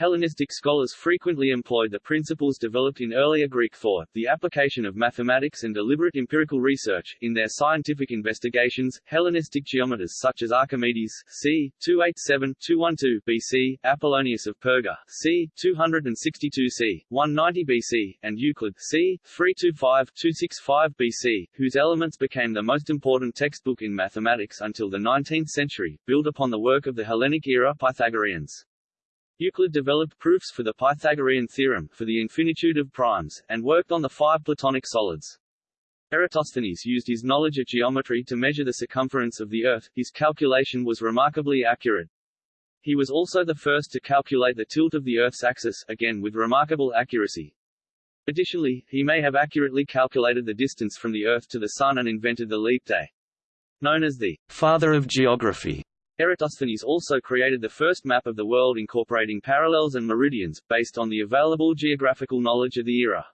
Hellenistic scholars frequently employed the principles developed in earlier Greek thought, the application of mathematics and deliberate empirical research, in their scientific investigations. Hellenistic geometers such as Archimedes c. 287-212 BC, Apollonius of Perga c. 262 c. 190 BC, and Euclid c. 325-265 BC, whose Elements became the most important textbook in mathematics until the 19th century, built upon the work of the Hellenic era Pythagoreans. Euclid developed proofs for the Pythagorean theorem, for the infinitude of primes, and worked on the five Platonic solids. Eratosthenes used his knowledge of geometry to measure the circumference of the Earth, his calculation was remarkably accurate. He was also the first to calculate the tilt of the Earth's axis, again with remarkable accuracy. Additionally, he may have accurately calculated the distance from the Earth to the Sun and invented the leap day. Known as the father of geography, Eratosthenes also created the first map of the world incorporating parallels and meridians, based on the available geographical knowledge of the era.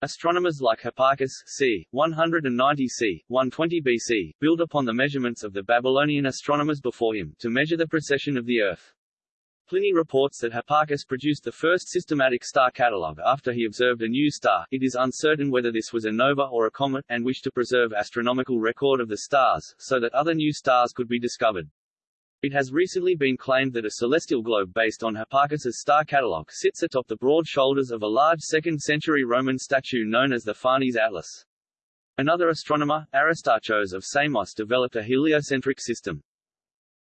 Astronomers like Hipparchus c. 190 c. 120 BC, built upon the measurements of the Babylonian astronomers before him, to measure the precession of the Earth. Pliny reports that Hipparchus produced the first systematic star catalogue after he observed a new star. It is uncertain whether this was a nova or a comet, and wished to preserve astronomical record of the stars, so that other new stars could be discovered. It has recently been claimed that a celestial globe based on Hipparchus's star catalogue sits atop the broad shoulders of a large 2nd-century Roman statue known as the Farnese Atlas. Another astronomer, Aristarchos of Samos developed a heliocentric system.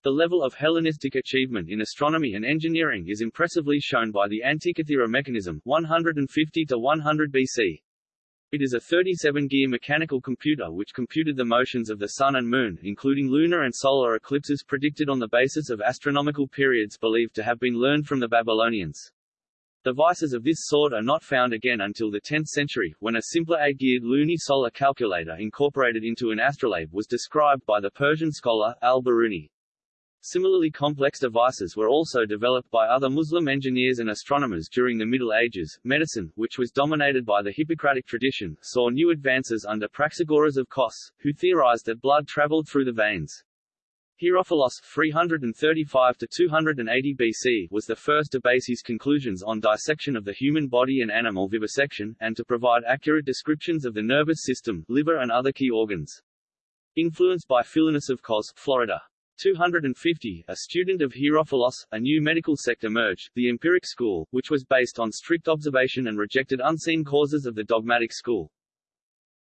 The level of Hellenistic achievement in astronomy and engineering is impressively shown by the Antikythera mechanism 150 to 100 BC. It is a 37-gear mechanical computer which computed the motions of the Sun and Moon, including lunar and solar eclipses predicted on the basis of astronomical periods believed to have been learned from the Babylonians. Devices of this sort are not found again until the 10th century, when a simpler eight-geared lunisolar calculator incorporated into an astrolabe was described by the Persian scholar, al-Biruni. Similarly complex devices were also developed by other Muslim engineers and astronomers during the Middle Ages. Medicine, which was dominated by the Hippocratic tradition, saw new advances under Praxagoras of Kos, who theorized that blood traveled through the veins. Herophilos 335 to 280 BC was the first to base his conclusions on dissection of the human body and animal vivisection, and to provide accurate descriptions of the nervous system, liver and other key organs. Influenced by Philinus of Cos, Florida. 250, a student of Herophilos, a new medical sect emerged, the empiric school, which was based on strict observation and rejected unseen causes of the dogmatic school.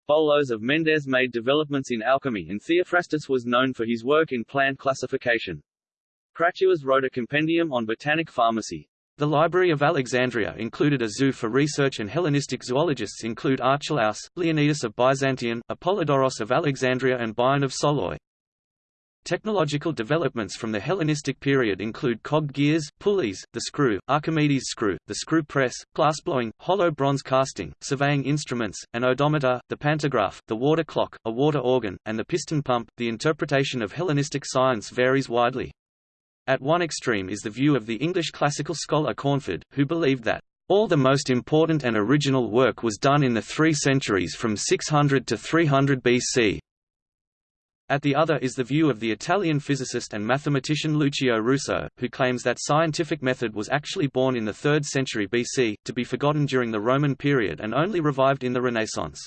Bolos of Mendes made developments in alchemy and Theophrastus was known for his work in plant classification. Crateuas wrote a compendium on botanic pharmacy. The Library of Alexandria included a zoo for research and Hellenistic zoologists include Archelaus, Leonidas of Byzantium, Apollodoros of Alexandria and Bion of Soloi. Technological developments from the Hellenistic period include cogged gears, pulleys, the screw, Archimedes' screw, the screw press, glassblowing, hollow bronze casting, surveying instruments, an odometer, the pantograph, the water clock, a water organ, and the piston pump. The interpretation of Hellenistic science varies widely. At one extreme is the view of the English classical scholar Cornford, who believed that all the most important and original work was done in the three centuries from 600 to 300 BC, at the other is the view of the Italian physicist and mathematician Lucio Russo, who claims that scientific method was actually born in the 3rd century BC, to be forgotten during the Roman period and only revived in the Renaissance.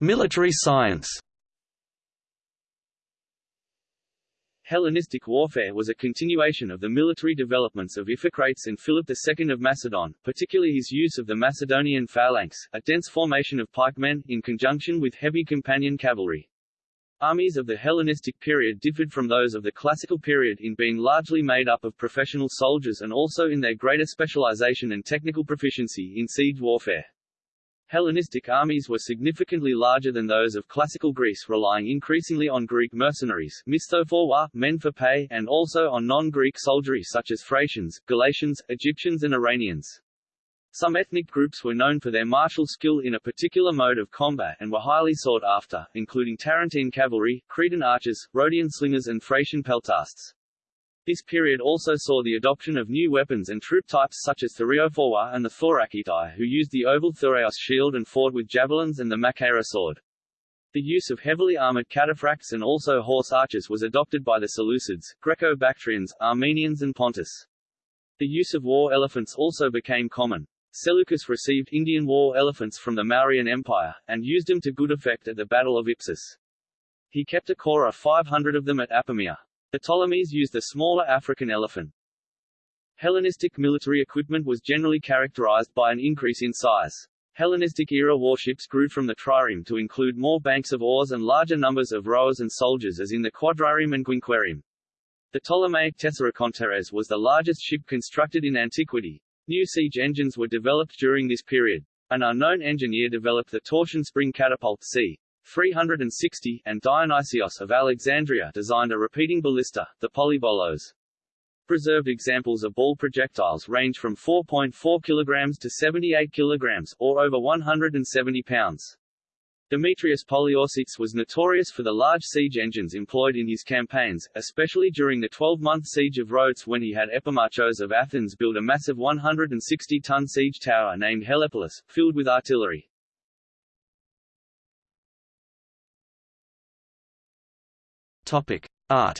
Military science Hellenistic warfare was a continuation of the military developments of Iphicrates and Philip II of Macedon, particularly his use of the Macedonian phalanx, a dense formation of pikemen, in conjunction with heavy companion cavalry. Armies of the Hellenistic period differed from those of the classical period in being largely made up of professional soldiers and also in their greater specialization and technical proficiency in siege warfare. Hellenistic armies were significantly larger than those of classical Greece relying increasingly on Greek mercenaries misthophoroi, men for pay, and also on non-Greek soldiery such as Thracians, Galatians, Egyptians and Iranians. Some ethnic groups were known for their martial skill in a particular mode of combat and were highly sought after, including Tarentine cavalry, Cretan archers, Rhodian slingers and Thracian peltasts. This period also saw the adoption of new weapons and troop types such as Thureophoroi and the Thorakitai who used the oval Thureos shield and fought with javelins and the Machaira sword. The use of heavily armored cataphracts and also horse archers was adopted by the Seleucids, Greco-Bactrians, Armenians and Pontus. The use of war elephants also became common. Seleucus received Indian war elephants from the Mauryan Empire, and used them to good effect at the Battle of Ipsus. He kept a core of 500 of them at Apamea. The Ptolemies used a smaller African elephant. Hellenistic military equipment was generally characterized by an increase in size. Hellenistic-era warships grew from the trireme to include more banks of oars and larger numbers of rowers and soldiers as in the quadrireme and quinquereme. The Ptolemaic Tessarakonteres was the largest ship constructed in antiquity. New siege engines were developed during this period. An unknown engineer developed the torsion spring catapult c. 360, and Dionysios of Alexandria designed a repeating ballista, the polybolos. Preserved examples of ball projectiles range from 4.4 kg to 78 kg, or over 170 pounds. Demetrius Poliorcetes was notorious for the large siege engines employed in his campaigns, especially during the 12-month siege of Rhodes when he had Epimachos of Athens build a massive 160-ton siege tower named Helepolis, filled with artillery. Topic: Art.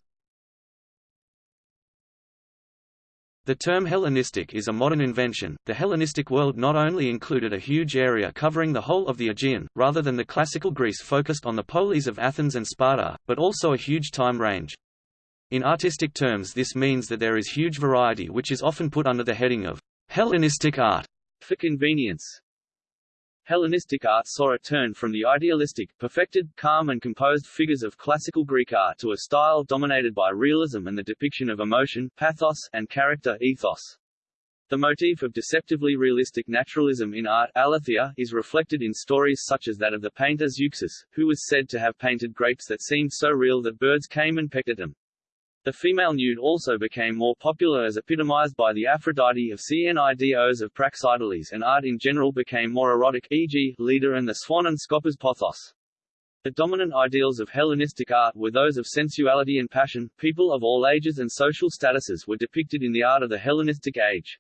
The term Hellenistic is a modern invention. The Hellenistic world not only included a huge area covering the whole of the Aegean, rather than the classical Greece focused on the polis of Athens and Sparta, but also a huge time range. In artistic terms this means that there is huge variety which is often put under the heading of Hellenistic art. For convenience, Hellenistic art saw a turn from the idealistic, perfected, calm and composed figures of classical Greek art to a style dominated by realism and the depiction of emotion, pathos, and character ethos. The motif of deceptively realistic naturalism in art aletheia, is reflected in stories such as that of the painter Zeuxis, who was said to have painted grapes that seemed so real that birds came and pecked at them. The female nude also became more popular as epitomized by the Aphrodite of Cnidos of Praxiteles and art in general became more erotic e.g., Leda and the Swan and Scopas Pothos. The dominant ideals of Hellenistic art were those of sensuality and passion. People of all ages and social statuses were depicted in the art of the Hellenistic age.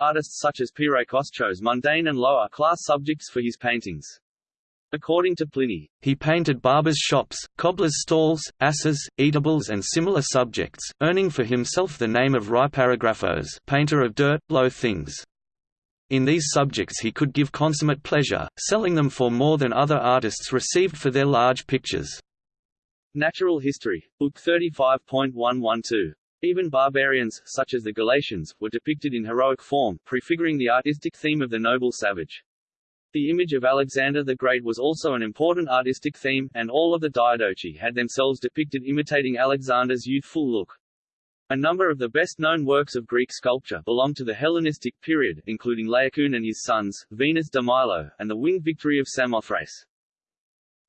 Artists such as Peiraikos chose mundane and lower-class subjects for his paintings. According to Pliny, he painted barbers' shops, cobblers' stalls, asses, eatables and similar subjects, earning for himself the name of Rhyparographos painter of dirt, low things. In these subjects he could give consummate pleasure, selling them for more than other artists received for their large pictures. Natural History, Book 35.112. Even barbarians, such as the Galatians, were depicted in heroic form, prefiguring the artistic theme of the noble savage. The image of Alexander the Great was also an important artistic theme, and all of the Diadochi had themselves depicted imitating Alexander's youthful look. A number of the best-known works of Greek sculpture belong to the Hellenistic period, including Laocoon and his sons, Venus de Milo, and the Winged Victory of Samothrace.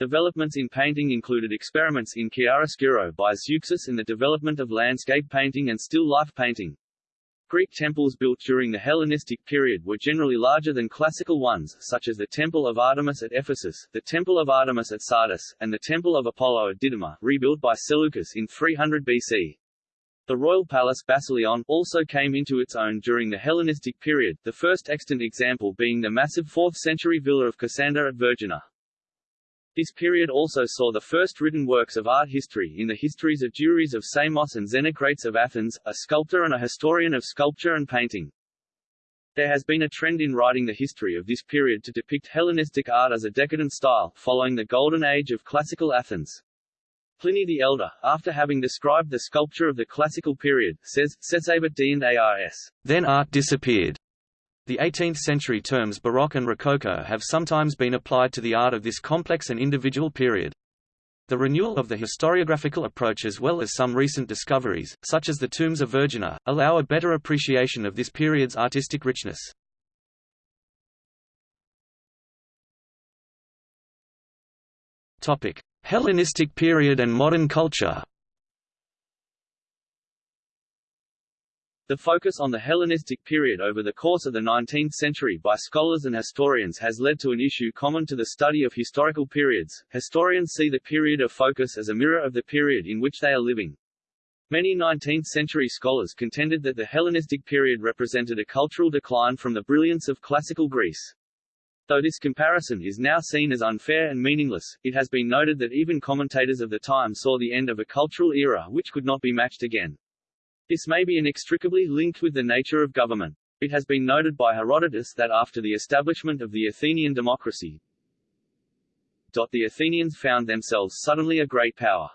Developments in painting included experiments in chiaroscuro by Zeuxis in the development of landscape painting and still life painting. Greek temples built during the Hellenistic period were generally larger than classical ones, such as the Temple of Artemis at Ephesus, the Temple of Artemis at Sardis, and the Temple of Apollo at Didyma, rebuilt by Seleucus in 300 BC. The royal palace Basileion also came into its own during the Hellenistic period, the first extant example being the massive 4th-century villa of Cassander at Vergina. This period also saw the first written works of art history in the histories of Duris of Samos and Xenocrates of Athens, a sculptor and a historian of sculpture and painting. There has been a trend in writing the history of this period to depict Hellenistic art as a decadent style, following the Golden Age of classical Athens. Pliny the Elder, after having described the sculpture of the classical period, says, ars. Then art disappeared. The 18th-century terms Baroque and Rococo have sometimes been applied to the art of this complex and individual period. The renewal of the historiographical approach as well as some recent discoveries, such as the tombs of Vergina, allow a better appreciation of this period's artistic richness. Hellenistic period and modern culture The focus on the Hellenistic period over the course of the 19th century by scholars and historians has led to an issue common to the study of historical periods. Historians see the period of focus as a mirror of the period in which they are living. Many 19th-century scholars contended that the Hellenistic period represented a cultural decline from the brilliance of classical Greece. Though this comparison is now seen as unfair and meaningless, it has been noted that even commentators of the time saw the end of a cultural era which could not be matched again. This may be inextricably linked with the nature of government. It has been noted by Herodotus that after the establishment of the Athenian democracy, the Athenians found themselves suddenly a great power.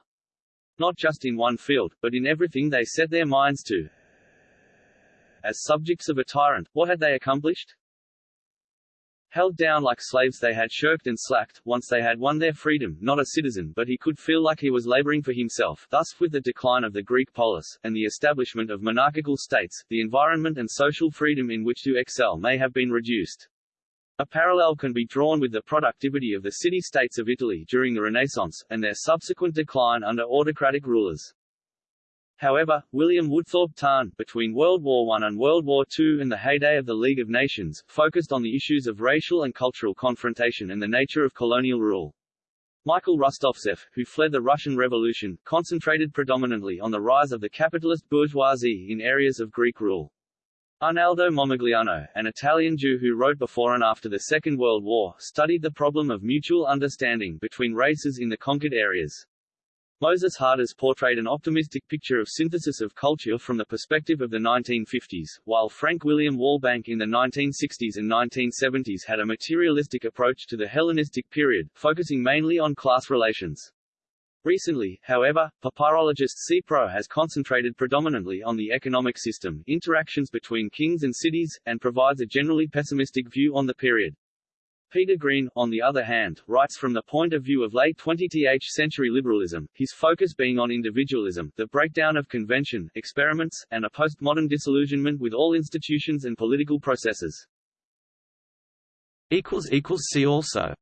Not just in one field, but in everything they set their minds to. As subjects of a tyrant, what had they accomplished? Held down like slaves they had shirked and slacked, once they had won their freedom, not a citizen but he could feel like he was laboring for himself thus with the decline of the Greek polis, and the establishment of monarchical states, the environment and social freedom in which to excel may have been reduced. A parallel can be drawn with the productivity of the city-states of Italy during the Renaissance, and their subsequent decline under autocratic rulers. However, William Woodthorpe Tarn, between World War I and World War II and the heyday of the League of Nations, focused on the issues of racial and cultural confrontation and the nature of colonial rule. Michael Rostovtsev, who fled the Russian Revolution, concentrated predominantly on the rise of the capitalist bourgeoisie in areas of Greek rule. Arnaldo Momigliano, an Italian Jew who wrote before and after the Second World War, studied the problem of mutual understanding between races in the conquered areas. Moses Hadas portrayed an optimistic picture of synthesis of culture from the perspective of the 1950s, while Frank William Walbank in the 1960s and 1970s had a materialistic approach to the Hellenistic period, focusing mainly on class relations. Recently, however, papyrologist C. Préaux has concentrated predominantly on the economic system, interactions between kings and cities, and provides a generally pessimistic view on the period. Peter Green, on the other hand, writes from the point of view of late 20th century liberalism, his focus being on individualism, the breakdown of convention, experiments, and a postmodern disillusionment with all institutions and political processes. See also